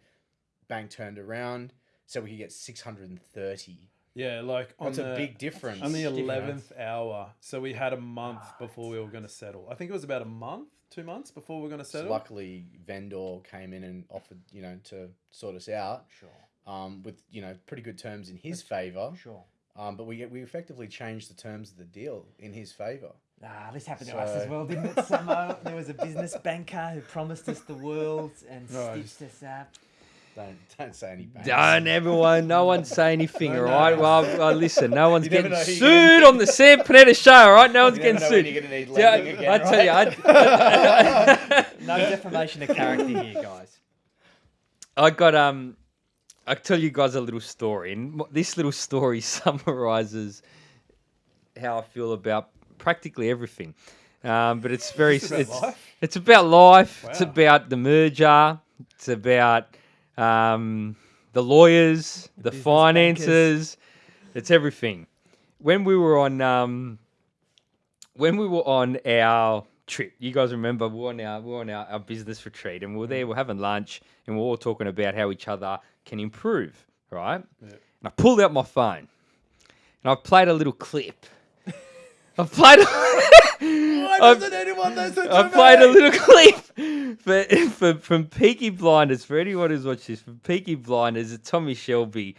bank turned around so we could get 630. Yeah, like on That's the a big difference. on the eleventh hour. So we had a month before we were going to settle. I think it was about a month, two months before we're going to So settle. luckily vendor came in and offered, you know, to sort us out Sure. um, with, you know, pretty good terms in his favor. Sure. Um, but we we effectively changed the terms of the deal in his favor. Ah, this happened to us as well, didn't it? Samo? there was a business banker who promised us the world and Right. stitched us up. Don't don't say any banks. Don't everyone, no one say anything, all right. all no. right? Well, well, listen, no one's never getting know who you're sued gonna- on the Sam Panetta show, all right? No one's You getting never know when sued. you're gonna need Yeah, lending again, I tell you, right? I, No defamation of character here, guys. I got um, I tell you guys a little story, and mo- this little story summarizes how I feel about practically everything. Um, but it's very, Just about it's life? it's about life. It's Wow. about the merger. It's about um, the lawyers, the business finances. It's everything. When we were on um, when we were on our trip, you guys remember we were on our we were on our, our business retreat, and we were there, we we're having lunch, and we are all talking about how each other can improve, right? Yeah. And I pulled out my phone, and I played a little clip. I played. Why I've- doesn't anyone listen to I me? played a little clip for, for from Peaky Blinders. For anyone who's watched this, from Peaky Blinders, it's Tommy Shelby.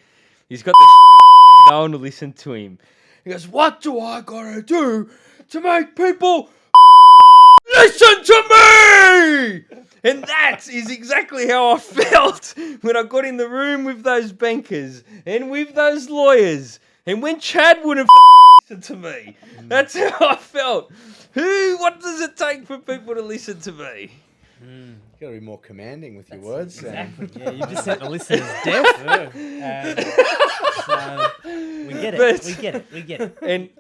He's got the no one to listen to him. He goes, "What do I gotta do to make people listen to me?" And that is exactly how I felt when I got in the room with those bankers and with those lawyers, and when Chad wouldn't listen to me. Mm. That's how I felt. Who? What does it take for people to listen to me? Mm. You gotta be more commanding with your words. Sam. Exactly. Yeah, you just sent the listeners deaf. Yeah. Um, so we get it. But- we get it. We get it. And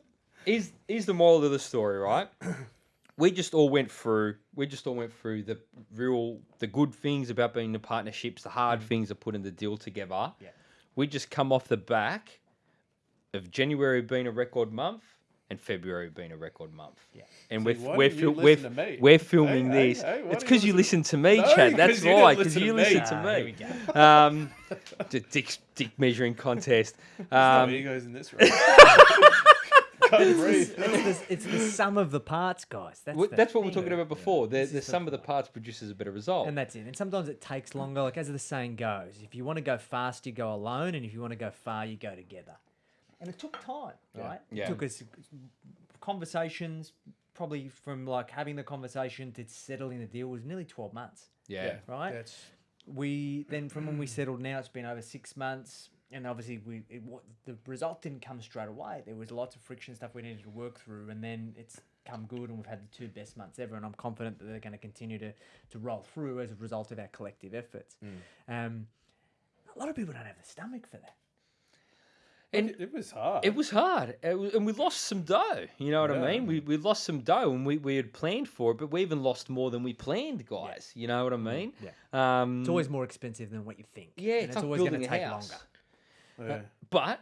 here's here's the moral of the story, right? We just all went through. We just all went through the real, the good things about being in partnerships, the hard mm. things of putting the deal together. Yeah. We just come off the back of January being a record month and February being a record month. Yeah. And See, we're we're, fil- we're, to me? we're filming Hey, hey, this. hey, why it's because you you listen- listen to me, No, Chad. That's 'cause you why. Because listen you to me. listen to me. here. Um, the dick, dick measuring contest. no Um, egos in this room. Can't breathe. It's the, it's the sum of the parts, guys. That's, w- the that's what we we're talking about before. The, This the the sum of the parts produces a better result. And that's it. And sometimes it takes longer. Like as the saying goes, if you want to go fast, you go alone, and if you want to go far, you go together. And it took time, right? Yeah. It took us conversations, probably from like having the conversation to settling the deal was nearly twelve months, yeah. right? That's we then from when we settled now it's been over six months and obviously we it, wa- the result didn't come straight away there was lots of friction stuff we needed to work through and then it's come good and we've had the two best months ever and i'm confident that they're going to continue to to roll through as a result of our collective efforts um, a lot of people don't have the stomach for that And it, it was hard. it was hard. It was, and we lost some dough. You know what I mean? We, we lost some dough and we, we had planned for it, but we even lost more than we planned, guys. You know what I mm, mean? Yeah. Um, it's always more expensive than what you think Yeah, it's it's like always going to take house. longer uh, Yeah. but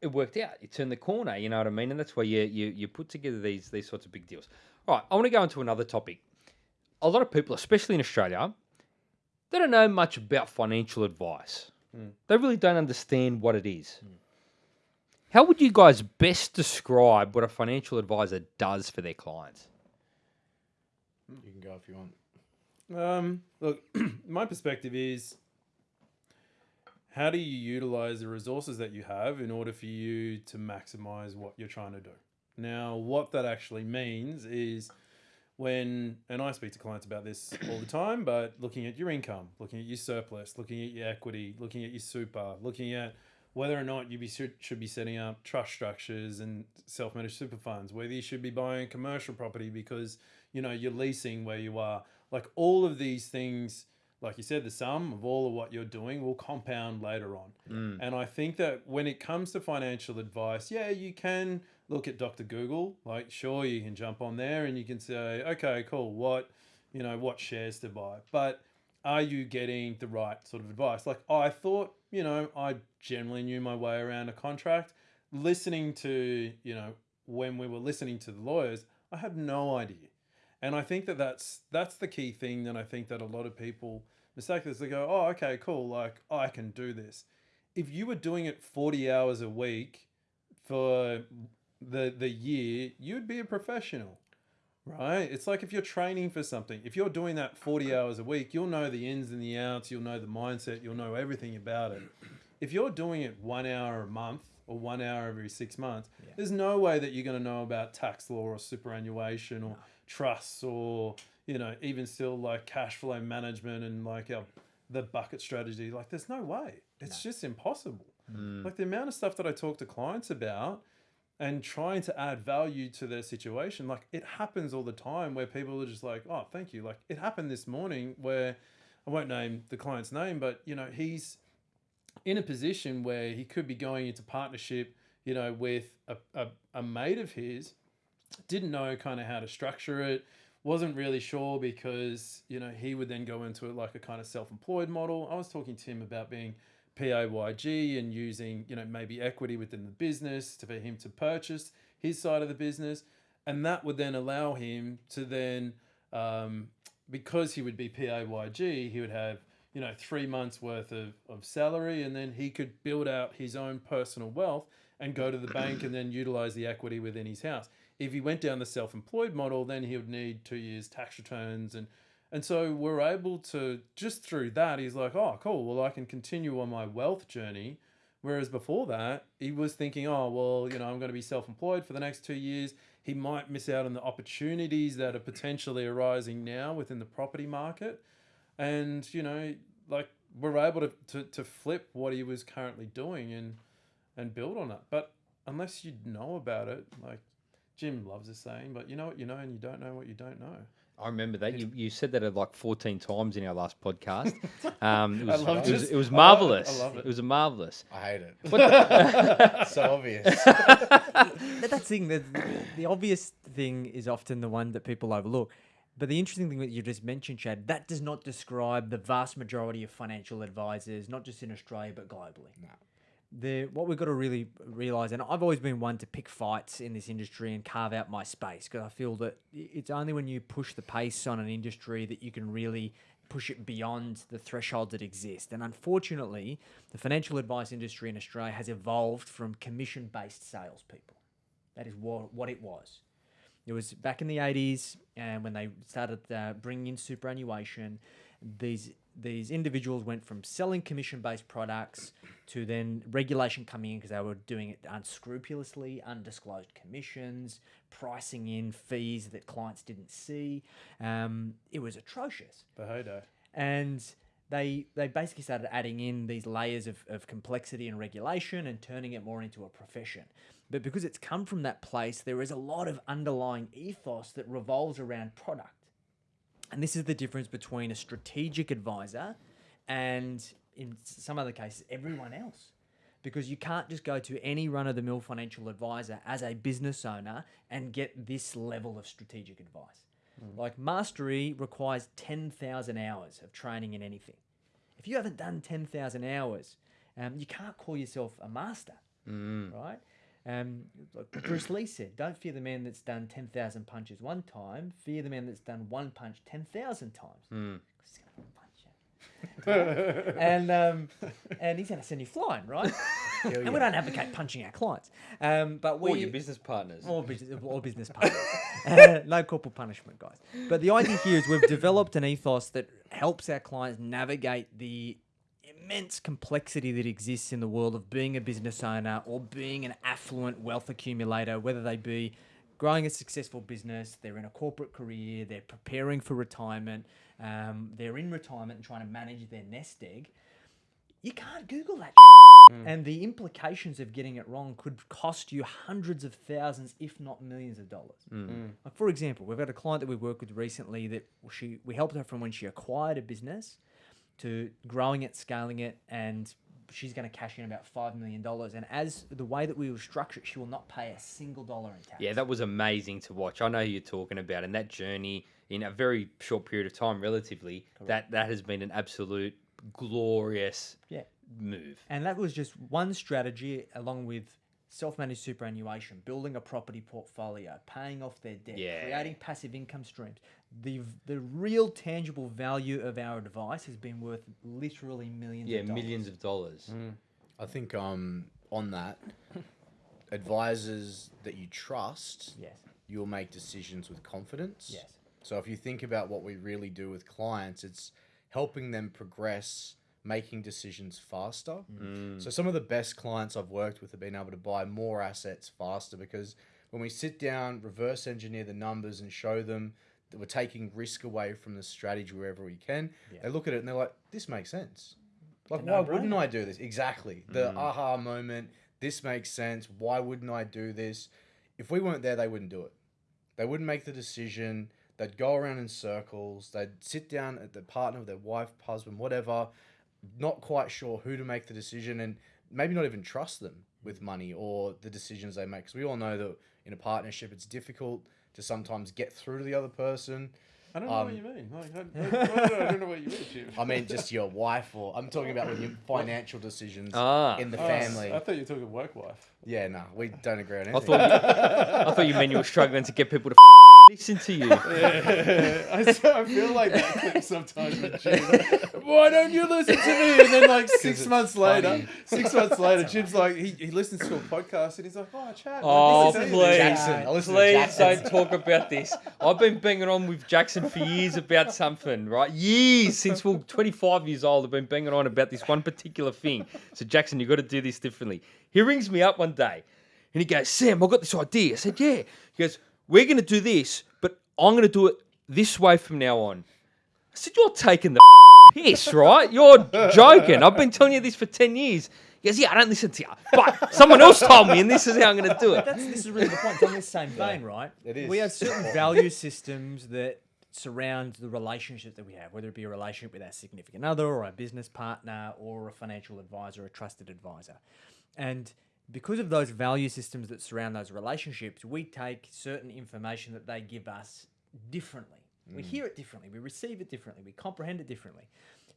it worked out. You turned the corner. You know what I mean? And that's why you you you put together these these sorts of big deals. All right, I want to go into another topic. A lot of people, especially in Australia, they don't know much about financial advice. Mm. They really don't understand what it is. Mm. How would you guys best describe what a financial advisor does for their clients? You can go if you want. Um, look, my perspective is how do you utilize the resources that you have in order for you to maximize what you're trying to do? Now, what that actually means is when, and I speak to clients about this all the time, but looking at your income, looking at your surplus, looking at your equity, looking at your super, looking at whether or not you be, should should be setting up trust structures and self-managed super funds, whether you should be buying commercial property because you know you're leasing where you are, like all of these things, like you said, the sum of all of what you're doing will compound later on. Mm. And I think that when it comes to financial advice, yeah, you can look at Dr. Google. Like, sure, you can jump on there and you can say, okay, cool, what, you know, what shares to buy. But are you getting the right sort of advice? Like, I thought, you know, I generally knew my way around a contract. Listening to, you know, when we were listening to the lawyers, I had no idea. And I think that that's that's the key thing that I think that a lot of people mistake this. They go, oh, okay, cool, like I can do this. If you were doing it forty hours a week for the the year, you'd be a professional, right? It's like if you're training for something. If you're doing that forty hours a week, you'll know the ins and the outs. You'll know the mindset. You'll know everything about it. If you're doing it one hour a month or one hour every six months, there's no way that you're going to know about tax law or superannuation or trusts or you know even still like cash flow management and like our, the bucket strategy. Like there's no way. It's just impossible. Mm. Like the amount of stuff that I talk to clients about and trying to add value to their situation. Like it happens all the time where people are just like, oh, thank you. Like it happened this morning where I won't name the client's name, but you know, he's in a position where he could be going into partnership, you know, with a, a, a mate of his, didn't know kind of how to structure it, wasn't really sure because, you know, he would then go into it like a kind of self employed model. I was talking to him about being PAYG and using, you know, maybe equity within the business to, for him to purchase his side of the business. And that would then allow him to then, um, because he would be PAYG, he would have, you know, three months worth of, of salary and then he could build out his own personal wealth and go to the bank and then utilize the equity within his house. If he went down the self-employed model, then he would need two years tax returns and and so we're able to just through that, he's like, oh, cool. Well, I can continue on my wealth journey. Whereas before that, he was thinking, oh, well, you know, I'm going to be self employed for the next two years. He might miss out on the opportunities that are potentially arising now within the property market. And, you know, like we're able to, to, to flip what he was currently doing and, and build on it. But unless you know about it, like Jim loves this saying, but you know what you know and you don't know what you don't know. I remember that you, you said that like 14 times in our last podcast. Um, it was, love it was, it was I love it. I marvelous. love it. was a marvelous. I hate it. What the- so obvious. That- that's the thing. The, the obvious thing is often the one that people overlook. But the interesting thing that you just mentioned, Chad, that does not describe the vast majority of financial advisors, not just in Australia but globally. No. The what we've got to really realize, and I've always been one to pick fights in this industry and carve out my space because I feel that it's only when you push the pace on an industry that you can really push it beyond the thresholds that exist. And unfortunately, the financial advice industry in Australia has evolved from commission-based salespeople. That is what what it was. It was back in the 80s, and when they started uh, bringing in superannuation, these these individuals went from selling commission-based products to then regulation coming in because they were doing it unscrupulously, undisclosed commissions, pricing in fees that clients didn't see. Um, it was atrocious heyday. and they they basically started adding in these layers of, of complexity and regulation and turning it more into a profession but because it's come from that place there is a lot of underlying ethos that revolves around product and this is the difference between a strategic advisor and in some other cases everyone else because you can't just go to any run of the mill financial advisor as a business owner and get this level of strategic advice. Like mastery requires 10,000 hours of training in anything. If you haven't done 10,000 hours um, you can't call yourself a master, Mm. right? Um, Bruce Lee said, "Don't fear the man that's done ten thousand punches one time. Fear the man that's done one punch ten thousand times." Mm. he's gonna punch you. and um, and he's gonna send you flying, right? and we don't advocate punching our clients, um, but we Or your business partners. all business, all business partners. Uh, no corporal punishment, guys. But the idea here is we've developed an ethos that helps our clients navigate the immense complexity that exists in the world of being a business owner or being an affluent wealth accumulator, whether they be growing a successful business, they're in a corporate career, they're preparing for retirement, um, they're in retirement and trying to manage their nest egg. You can't Google that. Mm. And the implications of getting it wrong could cost you hundreds of thousands, if not millions of dollars. Mm. Mm. Like for example, we've got a client that we worked with recently that she we helped her from when she acquired a business to growing it, scaling it, and she's going to cash in about five million dollars. And as the way that we will structure it, she will not pay a single dollar in tax. Yeah, that was amazing to watch. I know who you're talking about, and that journey in a very short period of time, relatively, that that has been an absolute glorious yeah. move. And that was just one strategy, along with self-managed superannuation, building a property portfolio, paying off their debt, Yeah. creating passive income streams. The the real tangible value of our advice has been worth literally millions. Yeah, of dollars. millions of dollars. I think um on that, advisors that you trust, Yes. you'll make decisions with confidence. Yes. So if you think about what we really do with clients, it's helping them progress, making decisions faster. Mm. So some of the best clients I've worked with have been able to buy more assets faster because when we sit down, reverse engineer the numbers and show them that we're taking risk away from the strategy wherever we can, they look at it and they're like, this makes sense. Like, why wouldn't. I do this? Exactly. The mm. aha moment, this makes sense. Why wouldn't I do this? If we weren't there, they wouldn't do it. They wouldn't make the decision. They'd go around in circles. They'd sit down at the partner, with their wife, husband, whatever, not quite sure who to make the decision and maybe not even trust them with money or the decisions they make. Because we all know that in a partnership, it's difficult to sometimes get through to the other person. I don't know Um, what you mean. Like, I, I, I don't know what you mean, Jim. I mean, just your wife, or I'm talking about when you financial decisions Ah. in the Oh, family. I thought you were talking work wife. Yeah, no, we don't agree on anything. I anything. thought you, I thought you meant you were struggling to get people to listen to you. I feel like that clip sometimes with Jim. Why don't you listen to me? And then like six it's months funny. later, six months later, Jim's like he, he listens to a podcast and he's like, oh, Chad. Oh, like, please. Jackson. Listen to Please don't talk about this. I've been banging on with Jackson for years about something, right? Years since we're 25 years old. I've been banging on about this one particular thing. So, Jackson, you've got to do this differently. He rings me up one day and he goes, Sam, I've got this idea. I said, Yeah. He goes, We're going to do this, but I'm going to do it this way from now on. I said, You're taking the piss, right? You're joking. I've been telling you this for 10 years. He goes, Yeah, I don't listen to you. But someone else told me, and this is how I'm going to do it. That's this is really the point. It's on this same vein, right? it is. We have certain value systems that surround the relationship that we have, whether it be a relationship with our significant other or our business partner or a financial advisor, a trusted advisor. And because of those value systems that surround those relationships, we take certain information that they give us differently. We hear it differently, we receive it differently, we comprehend it differently.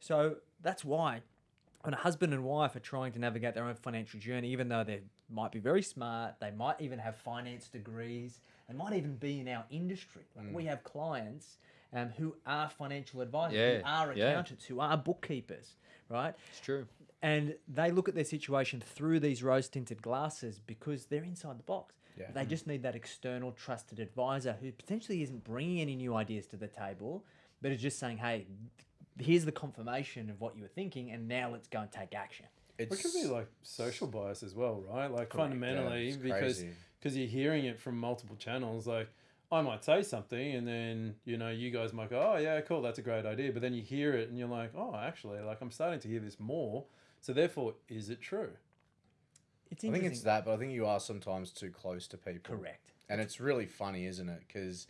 So that's why when a husband and wife are trying to navigate their own financial journey, even though they might be very smart, they might even have finance degrees, they might even be in our industry. Like we have clients um, who are financial advisors, Yeah, who are yeah. accountants, who are bookkeepers, right? It's true. And they look at their situation through these rose tinted glasses because they're inside the box. Yeah. They just hmm. need that external trusted advisor who potentially isn't bringing any new ideas to the table, but is just saying, hey, here's the confirmation of what you were thinking, and now let's go and take action. It could be like social bias as well, right? Like Yeah, fundamentally, it's because because you're hearing it from multiple channels. Like I might say something, and then you know you guys might go, "Oh yeah, cool, that's a great idea," but then you hear it, and you're like, "Oh, actually, like I'm starting to hear this more." So therefore, is it true? It's I think it's that, but I think you are sometimes too close to people. Correct. And it's really funny, isn't it? Because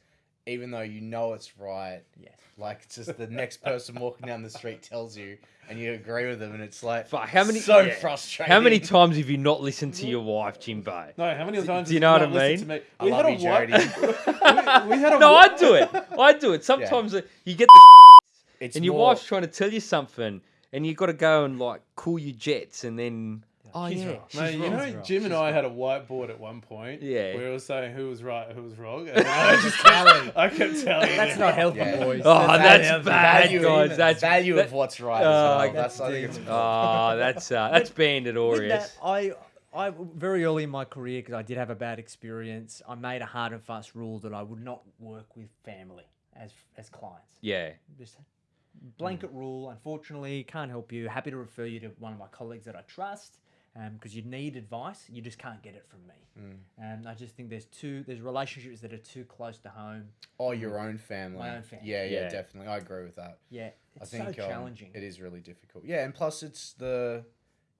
even though you know it's right, Yes. like it's just the next person walking down the street tells you, and you agree with them, and it's like Fuck, how many- so yeah. frustrating. How many times have you not listened to your wife, Jimbo? No, how many times? do you did know what not I listen mean? To me? I We love had you, a wa- Jody. we, we had a No, wa- I do it. I do it. Sometimes uh, you get the It's and your more- wife's trying to tell you something, and you've got to go and like cool your jets, and then oh She's yeah, right. she's Mate, you know, She's wrong. Jim and I had a whiteboard at one point. Yeah. We were saying who was right, who was wrong. And I just kept, I kept telling you. That's not healthy, Yeah. boys. Oh, That's that's bad, healthy. guys. That's value that- of what's right. Oh, as well. that's That's, I think it's deep. Oh, that's uh, that's banded With Aureus. that, I, I very early in my career, because I did have a bad experience, I made a hard and fast rule that I would not work with family as as clients. Yeah, Just blanket rule. Unfortunately, can't help you. Happy to refer you to one of my colleagues that I trust. Um, because you need advice, you just can't get it from me. And I just think there's two, there's relationships that are too close to home. oh, your own family. My own family. Yeah, yeah, Yeah. definitely. I agree with that. Yeah, I it's think so um, challenging. it is really difficult. Yeah, and plus it's the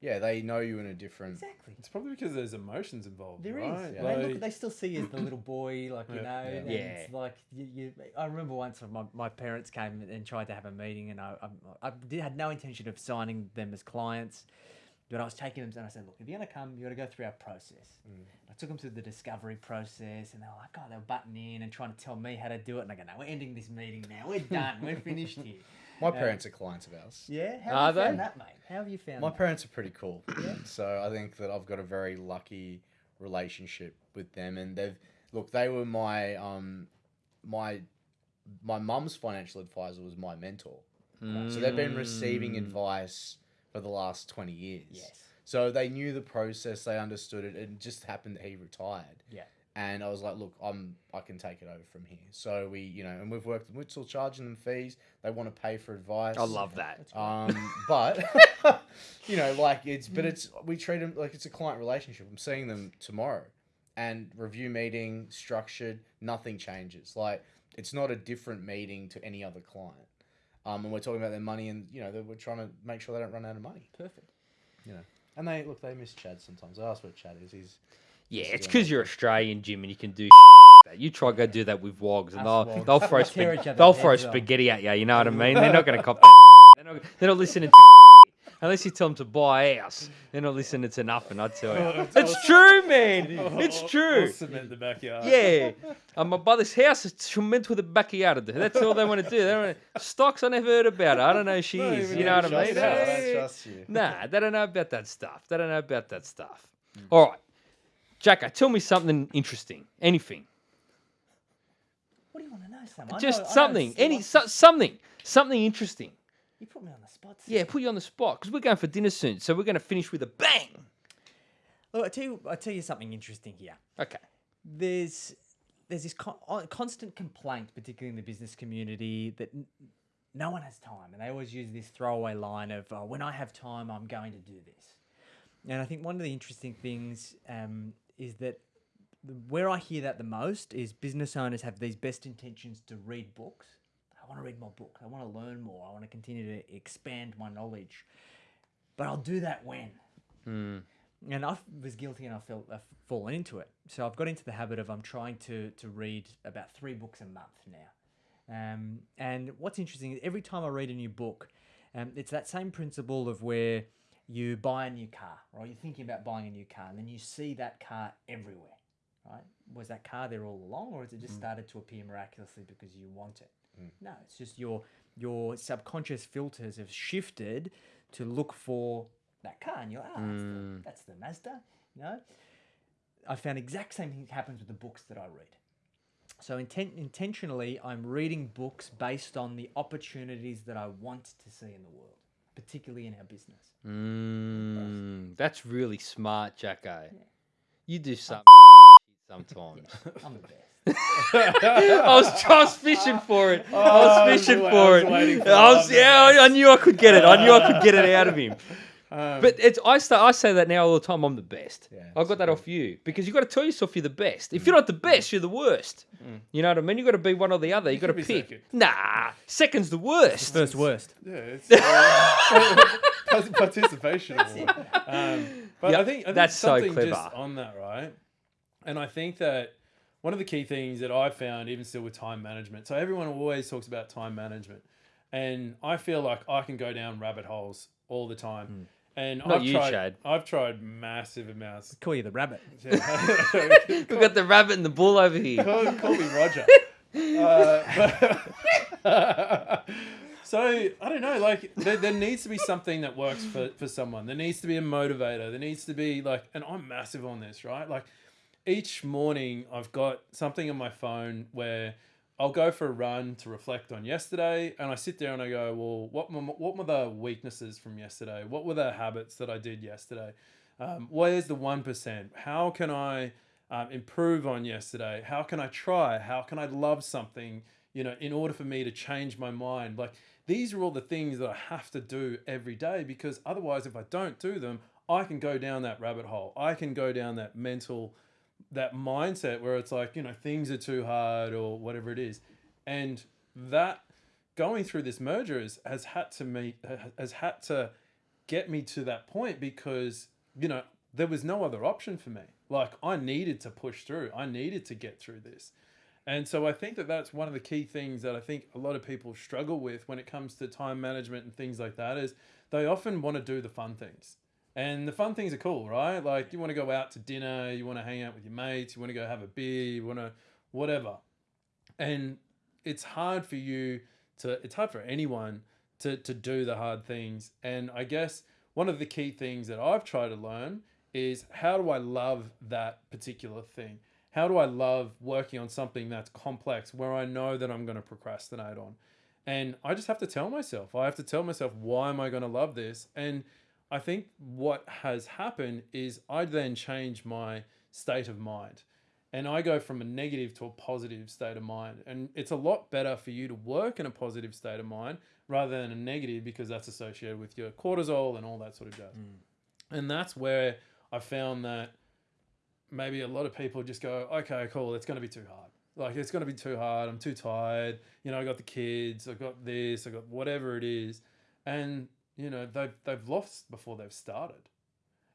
yeah they know you in a different. Exactly. It's probably because there's emotions involved. There is. right? Yeah. They, look, they still see you as the little boy, like you Yeah. know. Yeah. and Yeah. It's like you, you. I remember once my, my parents came and tried to have a meeting, and I I, I did, had no intention of signing them as clients, but I was taking them and I said, look, if you're gonna come, you got to go through our process. Mm. I took them through the discovery process, and they were like, oh, they were butting in and trying to tell me how to do it, and I go, no, we're ending this meeting now. We're done. we're finished here. My parents are clients of ours. Yeah. How Are have you found they? that, mate? How have you found My that? parents are pretty cool. So I think that I've got a very lucky relationship with them and they've look, they were my um my my mum's financial advisor was my mentor. So they've been receiving advice for the last 20 years. Yes. So they knew the process, they understood it. It just happened that he retired. Yeah. And I was like, look, I'm I can take it over from here. So we, you know, and we've worked we're still charging them fees. They want to pay for advice. I love that. Um, but you know, like it's but it's we treat them like it's a client relationship. I'm seeing them tomorrow, and review meeting structured. Nothing changes. Like it's not a different meeting to any other client. Um, and we're talking about their money, and you know, we're trying to make sure they don't run out of money. Perfect. You know, and they look, they miss Chad sometimes. I ask where Chad is. He's Yeah, it's because you're Australian, Jim, and you can do that. You try go do that with wogs, and Us they'll wogs. they'll throw We tear spa- other's they'll throw heads off. spaghetti at you. You know what I mean? They're not going to cop that. They're not, they're not listening to unless you tell them to buy a house. They're not listening to nothing. I tell you, it's true, man. It's true. Cement the backyard. Yeah, um, my brother's house is cement with a backyard. That's all they want to do. They don't wanna, stocks. I never heard about her. I don't know who she is. You know what I trust mean? I don't trust you. Nah, they don't know about that stuff. They don't know about that stuff. All right, Jacko, tell me something interesting. Anything. What do you want to know, Sam? I Just know- I know something. it's Any so, something. Something interesting. You put me on the spot. Sam. Yeah, put you on the spot because we're going for dinner soon. So we're going to finish with a bang. Look, I tell you, I tell you something interesting here. Okay. There's there's this con- uh, constant complaint, particularly in the business community, that n- no one has time, and they always use this throwaway line of uh, "When I have time, I'm going to do this." And I think one of the interesting things um, is that where I hear that the most is business owners have these best intentions to read books. I want to read more books. I want to learn more. I want to continue to expand my knowledge. But I'll do that when. And I was guilty and I felt I've fallen into it. So I've got into the habit of I'm trying to to read about three books a month now. Um, and what's interesting is every time I read a new book, um, it's that same principle of where you buy a new car, right? You're thinking about buying a new car, and then you see that car everywhere, right? Was that car there all along, or has it just mm. started to appear miraculously because you want it? Mm. No, it's just your your subconscious filters have shifted to look for that car, and you're like, oh, that's, the, mm. that's the Mazda, you know. I found exact same thing happens with the books that I read. So inten- intentionally, I'm reading books based on the opportunities that I want to see in the world, particularly in our business. Mm, that's really smart, Jacko. You do some sometimes. I'm the best. I was just fishing for it. I was was fishing wa- I for was it. for I was, yeah, I knew I could get it. I knew I could get it out of him. Um, But it's I start, I say that now all the time. I'm the best. Yeah, I got that off you because you got to tell yourself you're the best. If you're not the best, you're the worst. You know what I mean? You got to be one or the other. You, got to pick. second. Nah, second's the worst. First worst. yeah, it's uh, participation. award. Um, but Yep, I think, I think that's so something just on that, right? And I think that one of the key things that I found, even still with time management, so everyone always talks about time management, and I feel like I can go down rabbit holes all the time. And Not I've you, tried, Chad. I've tried massive amounts. Call you the rabbit. We've got the rabbit and the bull over here. call, call me Roger. Uh, but- So I don't know. Like there, there needs to be something that works for for someone. There needs to be a motivator. There needs to be like, and I'm massive on this, right? Like each morning I've got something on my phone where I'll go for a run to reflect on yesterday, and I sit there and I go, well, what what were the weaknesses from yesterday? What were the habits that I did yesterday? Um, where's the one percent? How can I um, improve on yesterday? How can I try? How can I love something? You know, in order for me to change my mind, like these are all the things that I have to do every day because otherwise, if I don't do them, I can go down that rabbit hole. I can go down that mental, that mindset where it's like, you know, things are too hard or whatever it is. And that going through this merger is, has had to meet, has had to get me to that point because, you know, there was no other option for me. Like I needed to push through. I needed to get through this. And so I think that that's one of the key things that I think a lot of people struggle with when it comes to time management and things like that is they often want to do the fun things. And the fun things are cool, right? Like you want to go out to dinner, you want to hang out with your mates, you want to go have a beer, you want to whatever. And it's hard for you to it's hard for anyone to to do the hard things. And I guess one of the key things that I've tried to learn is how do I love that particular thing? How do I love working on something that's complex where I know that I'm going to procrastinate on? And I just have to tell myself, I have to tell myself, why am I going to love this? And I think what has happened is I then change my state of mind and I go from a negative to a positive state of mind. And it's a lot better for you to work in a positive state of mind rather than a negative because that's associated with your cortisol and all that sort of jazz. Mm. And that's where I found that maybe a lot of people just go, okay, cool, it's going to be too hard. Like, it's going to be too hard. I'm too tired. You know, I got the kids, I got this, I got whatever it is. And, you know, they've, they've lost before they've started.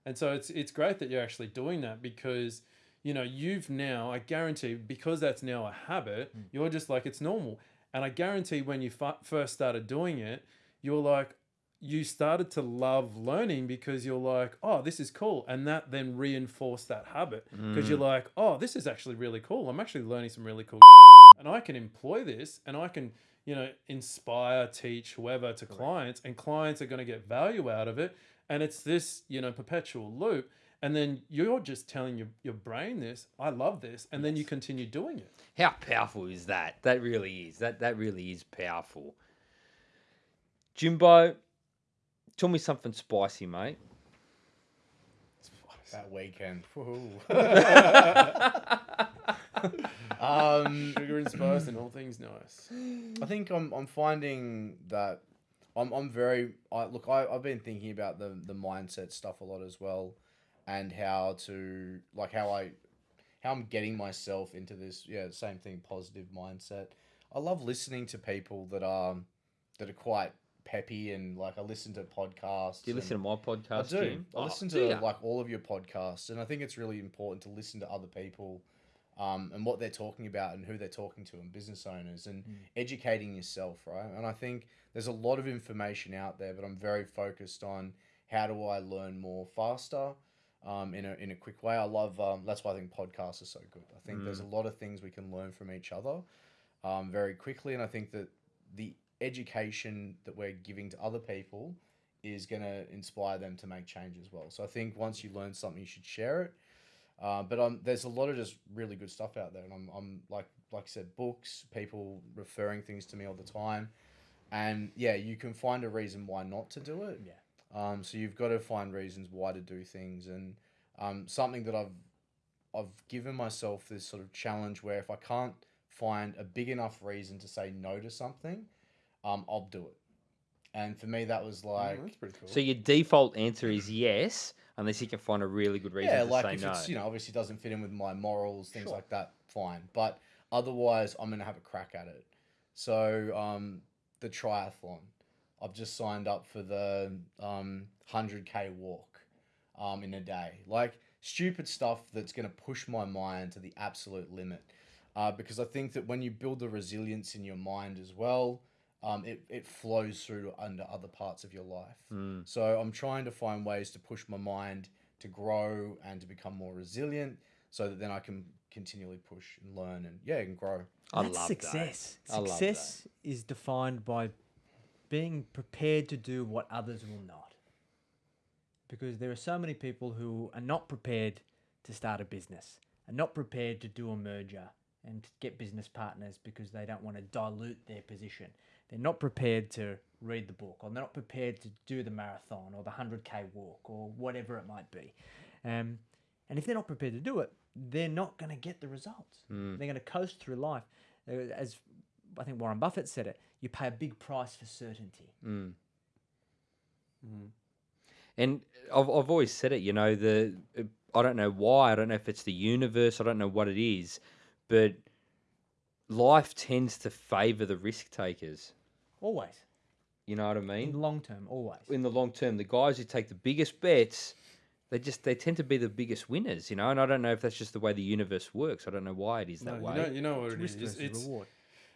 And so it's, it's great that you're actually doing that because, you know, you've now, I guarantee, because that's now a habit, hmm. you're just like, it's normal. And I guarantee when you f- first started doing it, you're like, you started to love learning because you're like, oh, this is cool. And that then reinforced that habit because you're hmm. like, oh, this is actually really cool. I'm actually learning some really cool shit. And I can employ this and I can, you know, inspire, teach whoever to clients, and clients are going to get value out of it. And it's this, you know, perpetual loop. And then you're just telling your, your brain this, I love this. And then you continue doing it. How powerful is that? That really is. That that really is powerful. Jimbo, tell me something spicy, mate. That weekend. Woohoo. um, Sugar and spice and all things nice. I think I'm I'm finding that I'm I'm very I look I, I've been thinking about the the mindset stuff a lot as well and how to like how I how I'm getting myself into this yeah, same thing, positive mindset. I love listening to people that are that are quite peppy and like I listen to podcasts. Do you listen to my podcast? I podcast, do. Jim? I Oh, listen do to ya? like all of your podcasts, and I think it's really important to listen to other people, um, and what they're talking about and who they're talking to, and business owners, and educating yourself, right? And I think there's a lot of information out there, but I'm very focused on how do I learn more faster, um, in a in a quick way. I love um, that's why I think podcasts are so good. I think there's a lot of things we can learn from each other, um, very quickly, and I think that the education that we're giving to other people is going to inspire them to make change as well. So I think once you learn something, you should share it. Uh, but um, there's a lot of just really good stuff out there, and I'm, I'm like like I said, books, people referring things to me all the time, and yeah, you can find a reason why not to do it. Yeah. Um, so you've got to find reasons why to do things, and um, something that I've I've given myself this sort of challenge where if I can't find a big enough reason to say no to something, um, I'll do it. And for me, that was like, Mm, that's pretty cool. So your default answer is yes, unless you can find a really good reason yeah, to like say if no. it's you know obviously doesn't fit in with my morals, things Sure. like that, fine. But otherwise, I'm gonna have a crack at it. So um, the triathlon, I've just signed up for the um, 100k walk um, in a day. Like stupid stuff that's gonna push my mind to the absolute limit. Uh, because I think that when you build the resilience in your mind as well, um, it, it flows through under other parts of your life. Mm. So I'm trying to find ways to push my mind to grow and to become more resilient so that then I can continually push and learn and yeah, and grow. I That's love success. That. I love Success is defined by being prepared to do what others will not. Because there are so many people who are not prepared to start a business, are not prepared to do a merger and get business partners because they don't want to dilute their position. They're not prepared to read the book, or they're not prepared to do the marathon or the 100k walk or whatever it might be. Um, and if they're not prepared to do it, they're not going to get the results. They're going to coast through life. Uh, As I think Warren Buffett said it, you pay a big price for certainty. And I've, I've always said it, you know, the uh, I don't know why, I don't know if it's the universe, I don't know what it is, but life tends to favor the risk takers. Always. You know what I In mean? the long term, always. In the long term, the guys who take the biggest bets, they just they tend to be the biggest winners, you know. And I don't know if that's just the way the universe works. I don't know why it is No, that you way. know, you know what it Risk is. versus It's, reward.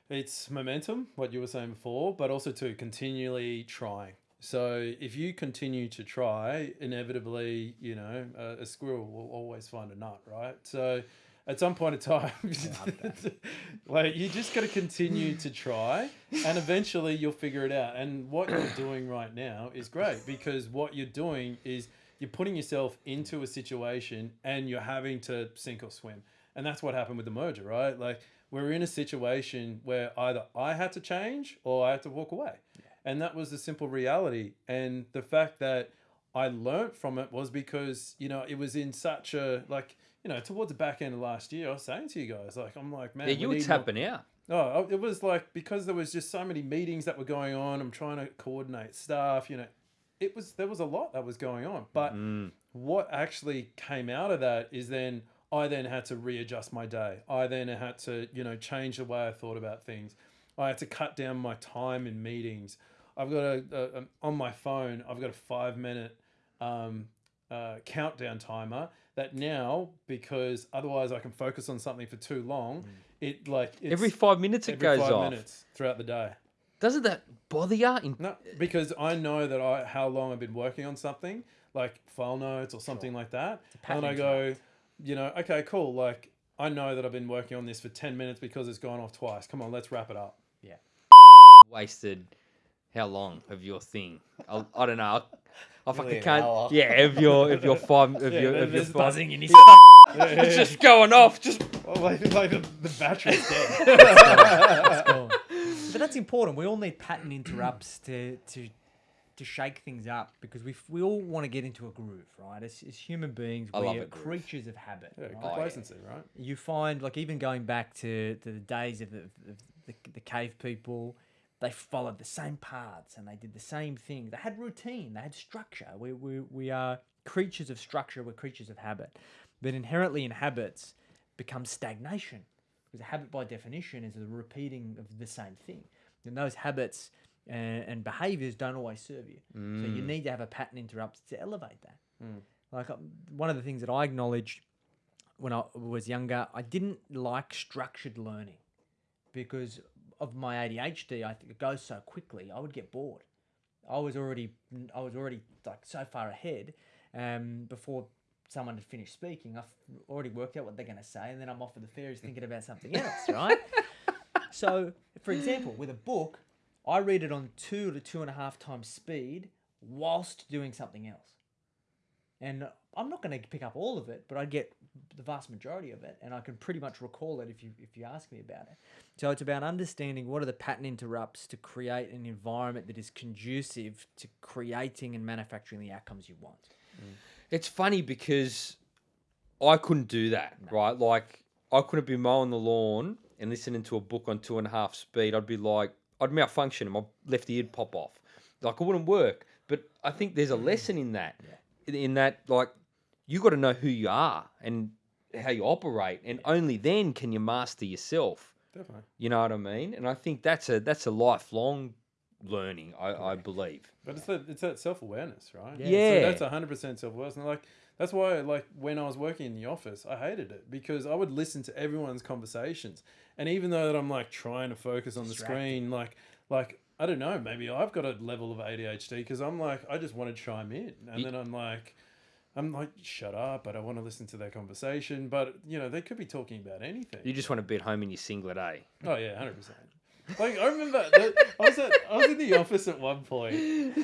it's momentum, what you were saying before, but also to continually trying. So if you continue to try, inevitably, you know, a, a squirrel will always find a nut, right? So at some point in time, like you just got to continue to try, and eventually you'll figure it out. And what you're doing right now is great because what you're doing is you're putting yourself into a situation and you're having to sink or swim. And that's what happened with the merger, right? Like we're in a situation where either I had to change or I had to walk away. And that was the simple reality. And the fact that I learnt from it was because, you know, it was in such a like, you know, towards the back end of last year, I was saying to you guys, like, I'm like, man, yeah, we you were need more- tapping out. Oh, it was like because there was just so many meetings that were going on. I'm trying to coordinate stuff. You know, it was there was a lot that was going on. But what actually came out of that is then I then had to readjust my day. I then had to you know change the way I thought about things. I had to cut down my time in meetings. I've got a, a, a on my phone. I've got a five minute um, uh, countdown timer that now because otherwise I can focus on something for too long. It like it's Every five minutes it every goes five off. minutes throughout the day. Doesn't that bother you? In, No, because I know that I how long I've been working on something, like file notes or something like that, and I pattern go, you know, okay, cool. Like I know that I've been working on this for ten minutes because it's gone off twice. Come on, let's wrap it up. Yeah, wasted how long of your thing? I, I don't know. I, I Nearly fucking an can't. hour. Yeah, of your of your five of Yeah, your there- of your there's five. buzzing in his It's just going off. Just Oh, like, like the, the battery's dead. gone. But that's important. We all need pattern interrupts to to to shake things up because we we all want to get into a groove, right? As, as human beings, I we love are a groove. creatures of habit. Yeah, right? complacency, right? you find like even going back to, to the days of the, of the, the cave people they followed the same paths and they did the same thing they had routine they had structure. We, we, we are creatures of structure we're creatures of habit. But inherently in habits becomes stagnation because a habit by definition is the repeating of the same thing. And those habits and, and behaviors don't always serve you. So you mm. need to have a pattern interrupt to elevate that. Mm. Like um, one of the things that i acknowledged when I was younger, I didn't like structured learning because of my ADHD. I think it goes so quickly. I would get bored. I was already, I was already like so far ahead. Um, before someone had finished speaking, I've already worked out what they're going to say, and then I'm off with the fairies thinking about something else, right? so, for example, with a book, I read it on two to two and a half times speed whilst doing something else and I'm not going to pick up all of it, but I get the vast majority of it, and I can pretty much recall it if you if you ask me about it. So it's about understanding what are the pattern interrupts to create an environment that is conducive to creating and manufacturing the outcomes you want. Mm. It's funny because I couldn't do that, right? Like I couldn't be mowing the lawn and listening to a book on two and a half speed. I'd be like, I'd malfunction and my left ear'd pop off. Like it wouldn't work. But I think there's a mm. lesson in that. In- In that, like, you got to know who you are and how you operate, and only then can you master yourself. Definitely. You know what I mean? And I think that's a that's a lifelong learning. I, I believe. But it's that it's that self awareness, right? Yeah. Yeah. So that's hundred percent self awareness. And like that's why like when I was working in the office, I hated it because I would listen to everyone's conversations. And even though that I'm like trying to focus on the screen, like like I don't know, maybe I've got a level of ADHD because I'm like I just want to chime in. And then I'm like I'm like, shut up, but I don't want to listen to their conversation. But you know, they could be talking about anything. You just want to be at home in your singlet, eh? Oh yeah, hundred percent. Like I remember, that I was at, I was in the office at one point,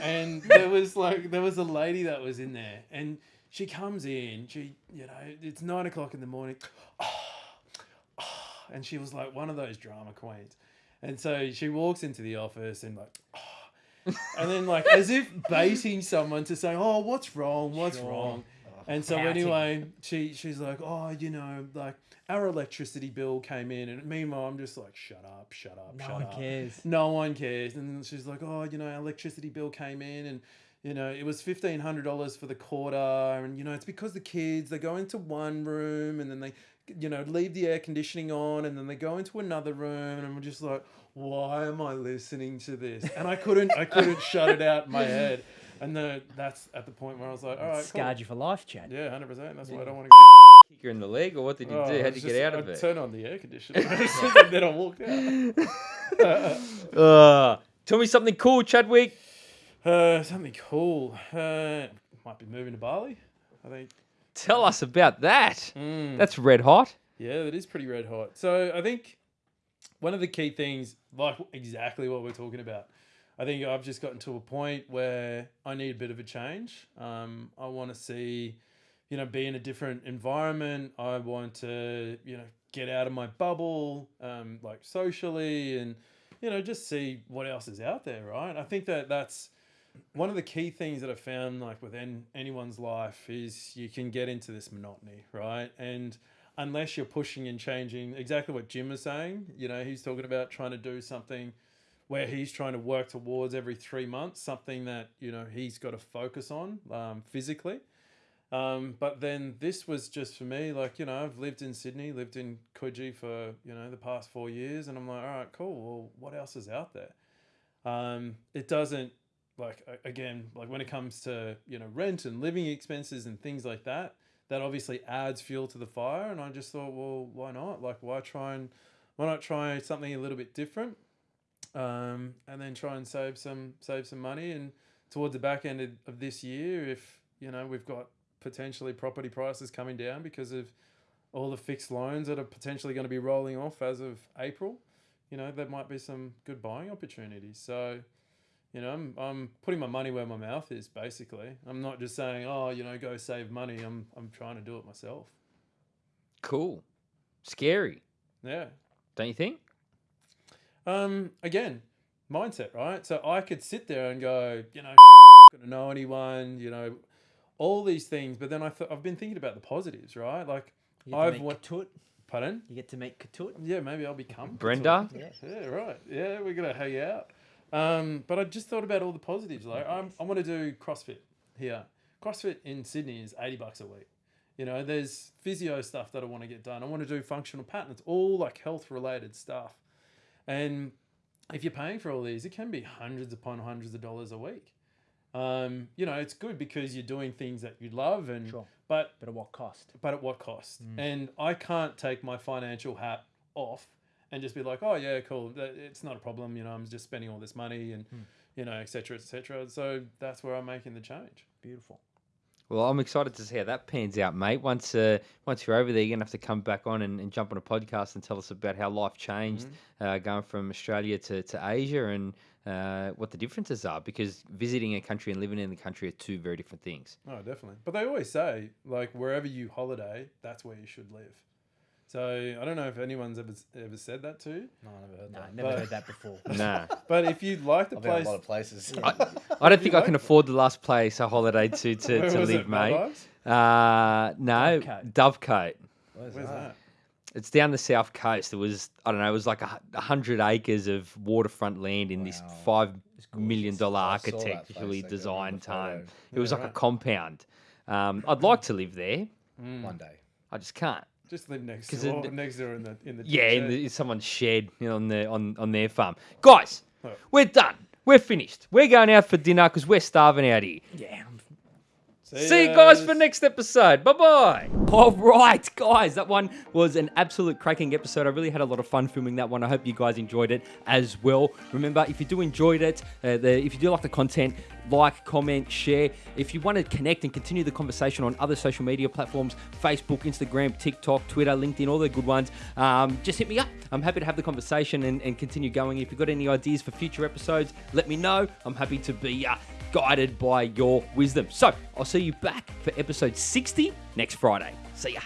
and there was like there was a lady that was in there, and she comes in. She, you know, it's nine o'clock in the morning, ah, ah, and she was like one of those drama queens, and so she walks into the office and like. Ah, and then, like, as if baiting someone to say, "Oh, what's wrong? What's Sure. wrong?" And so Pouting. anyway, she she's like, oh, you know, like our electricity bill came in, and meanwhile I'm just like, shut up, shut up, No shut one up. cares. No one cares. And she's like, oh, you know, our electricity bill came in, and you know, it was fifteen hundred dollars for the quarter, and you know, it's because the kids they go into one room, and then they, you know, leave the air conditioning on, and then they go into another room, and I'm just like, why am I listening to this? And I couldn't, I couldn't shut it out in my head. And the, that's at the point where I was like, all right, cool. Scarred you for life, Chad. Yeah, hundred percent. That's why I don't want to Kick her in the leg, or what did you Oh, do? How'd you just- get out of I it? Turn on the air conditioner, and then I walked out. Uh, tell me something cool, Chadwick. Uh, something cool. Uh, might be moving to Bali. I think. Tell us about that. Mm. That's red hot. Yeah, that is pretty red hot. So I think one of the key things, like exactly what we're talking about, I think I've just gotten to a point where I need a bit of a change. Um, I want to see, you know, be in a different environment. I want to, you know, get out of my bubble, um, like socially, and you know, just see what else is out there. Right. I think that that's one of the key things that I found, like within anyone's life, is you can get into this monotony, right? And unless you're pushing and changing, exactly what Jim was saying, you know, he's talking about trying to do something where he's trying to work towards every three months, something that you know he's got to focus on um, physically. Um, but then this was just for me, like you know, I've lived in Sydney, lived in Coogee for you know the past four years, and I'm like, all right, cool. Well, what else is out there? Um, it doesn't like again like when it comes to you know rent and living expenses and things like that that obviously adds fuel to the fire. And i just thought well why not? Like why try and why not try something a little bit different um, and then try and save some save some money. And towards the back end of, of this year if you know we've got potentially property prices coming down because of all the fixed loans that are potentially going to be rolling off as of april you know there might be some good buying opportunities. So you know, I'm, I'm putting my money where my mouth is. Basically, I'm not just saying, "Oh, you know, go save money." I'm I'm trying to do it myself. Cool. Scary, Yeah. don't you think? Um. Again, mindset, right? So I could sit there and go, you know, I'm not going to know anyone. You know, all these things. But then I th- I've been thinking about the positives, right? Like, You get to I've meet went- Ketut. pardon? You get to meet Ketut. Yeah, maybe I'll become Brenda? Yeah. Yeah, right. Yeah, we're gonna hang out. Um, but I just thought about all the positives. Like I'm, I want to do CrossFit here. CrossFit in Sydney is eighty bucks a week. You know, there's physio stuff that I want to get done. I want to do functional patterns, all like health related stuff. And if you're paying for all these, it can be hundreds upon hundreds of dollars a week. Um, you know, it's good because you're doing things that you love, and Sure. but But at what cost? but at what cost? And I can't take my financial hat off and just be like, oh yeah, cool, it's not a problem. You know, I'm just spending all this money and you know, etc. cetera, et cetera. So that's where I'm making the change. Beautiful. Well, I'm excited to see how that pans out, mate. Once uh, once you're over there, you're gonna have to come back on and, and jump on a podcast and tell us about how life changed uh, going from Australia to, to Asia and uh, what the differences are. Because visiting a country and living in the country are two very different things. Oh, definitely. But they always say like wherever you holiday, that's where you should live. So I don't know if anyone's ever ever said that to you, No, I never heard No, that. never But- heard that before. Nah, but if you like the I've been a lot of places. I don't think I can that? afford the last place I holiday to to, to live, it, mate. Maldives? Uh, no, Dovecote. Dovecote. Where's Where's that? It's down the south coast. It was I don't know. It was like a, hundred acres of waterfront land in this five million dollar I saw that place, architecturally like, I remember designed the photo. home. It was like a compound. Um, I'd like to live there. One day. I just can't. Just live next door, it- next door in the in the Yeah, in, shed. the, in someone's shed you know, on the on on their farm. Guys, What? we're done. We're finished. We're going out for dinner because we're starving out here. Yeah. I'm- See you guys for next episode. Bye bye. All right, guys, that one was an absolute cracking episode. I really had a lot of fun filming that one. I hope you guys enjoyed it as well. Remember, if you do enjoyed it, uh, the, if you do like the content, like, comment, share. If you want to connect and continue the conversation on other social media platforms Facebook, Instagram, TikTok, Twitter, LinkedIn, all the good ones, um, just hit me up. I'm happy to have the conversation and, and continue going. If you've got any ideas for future episodes, let me know. I'm happy to be uh, guided by your wisdom. So I'll see you back for episode 60 next Friday. See ya.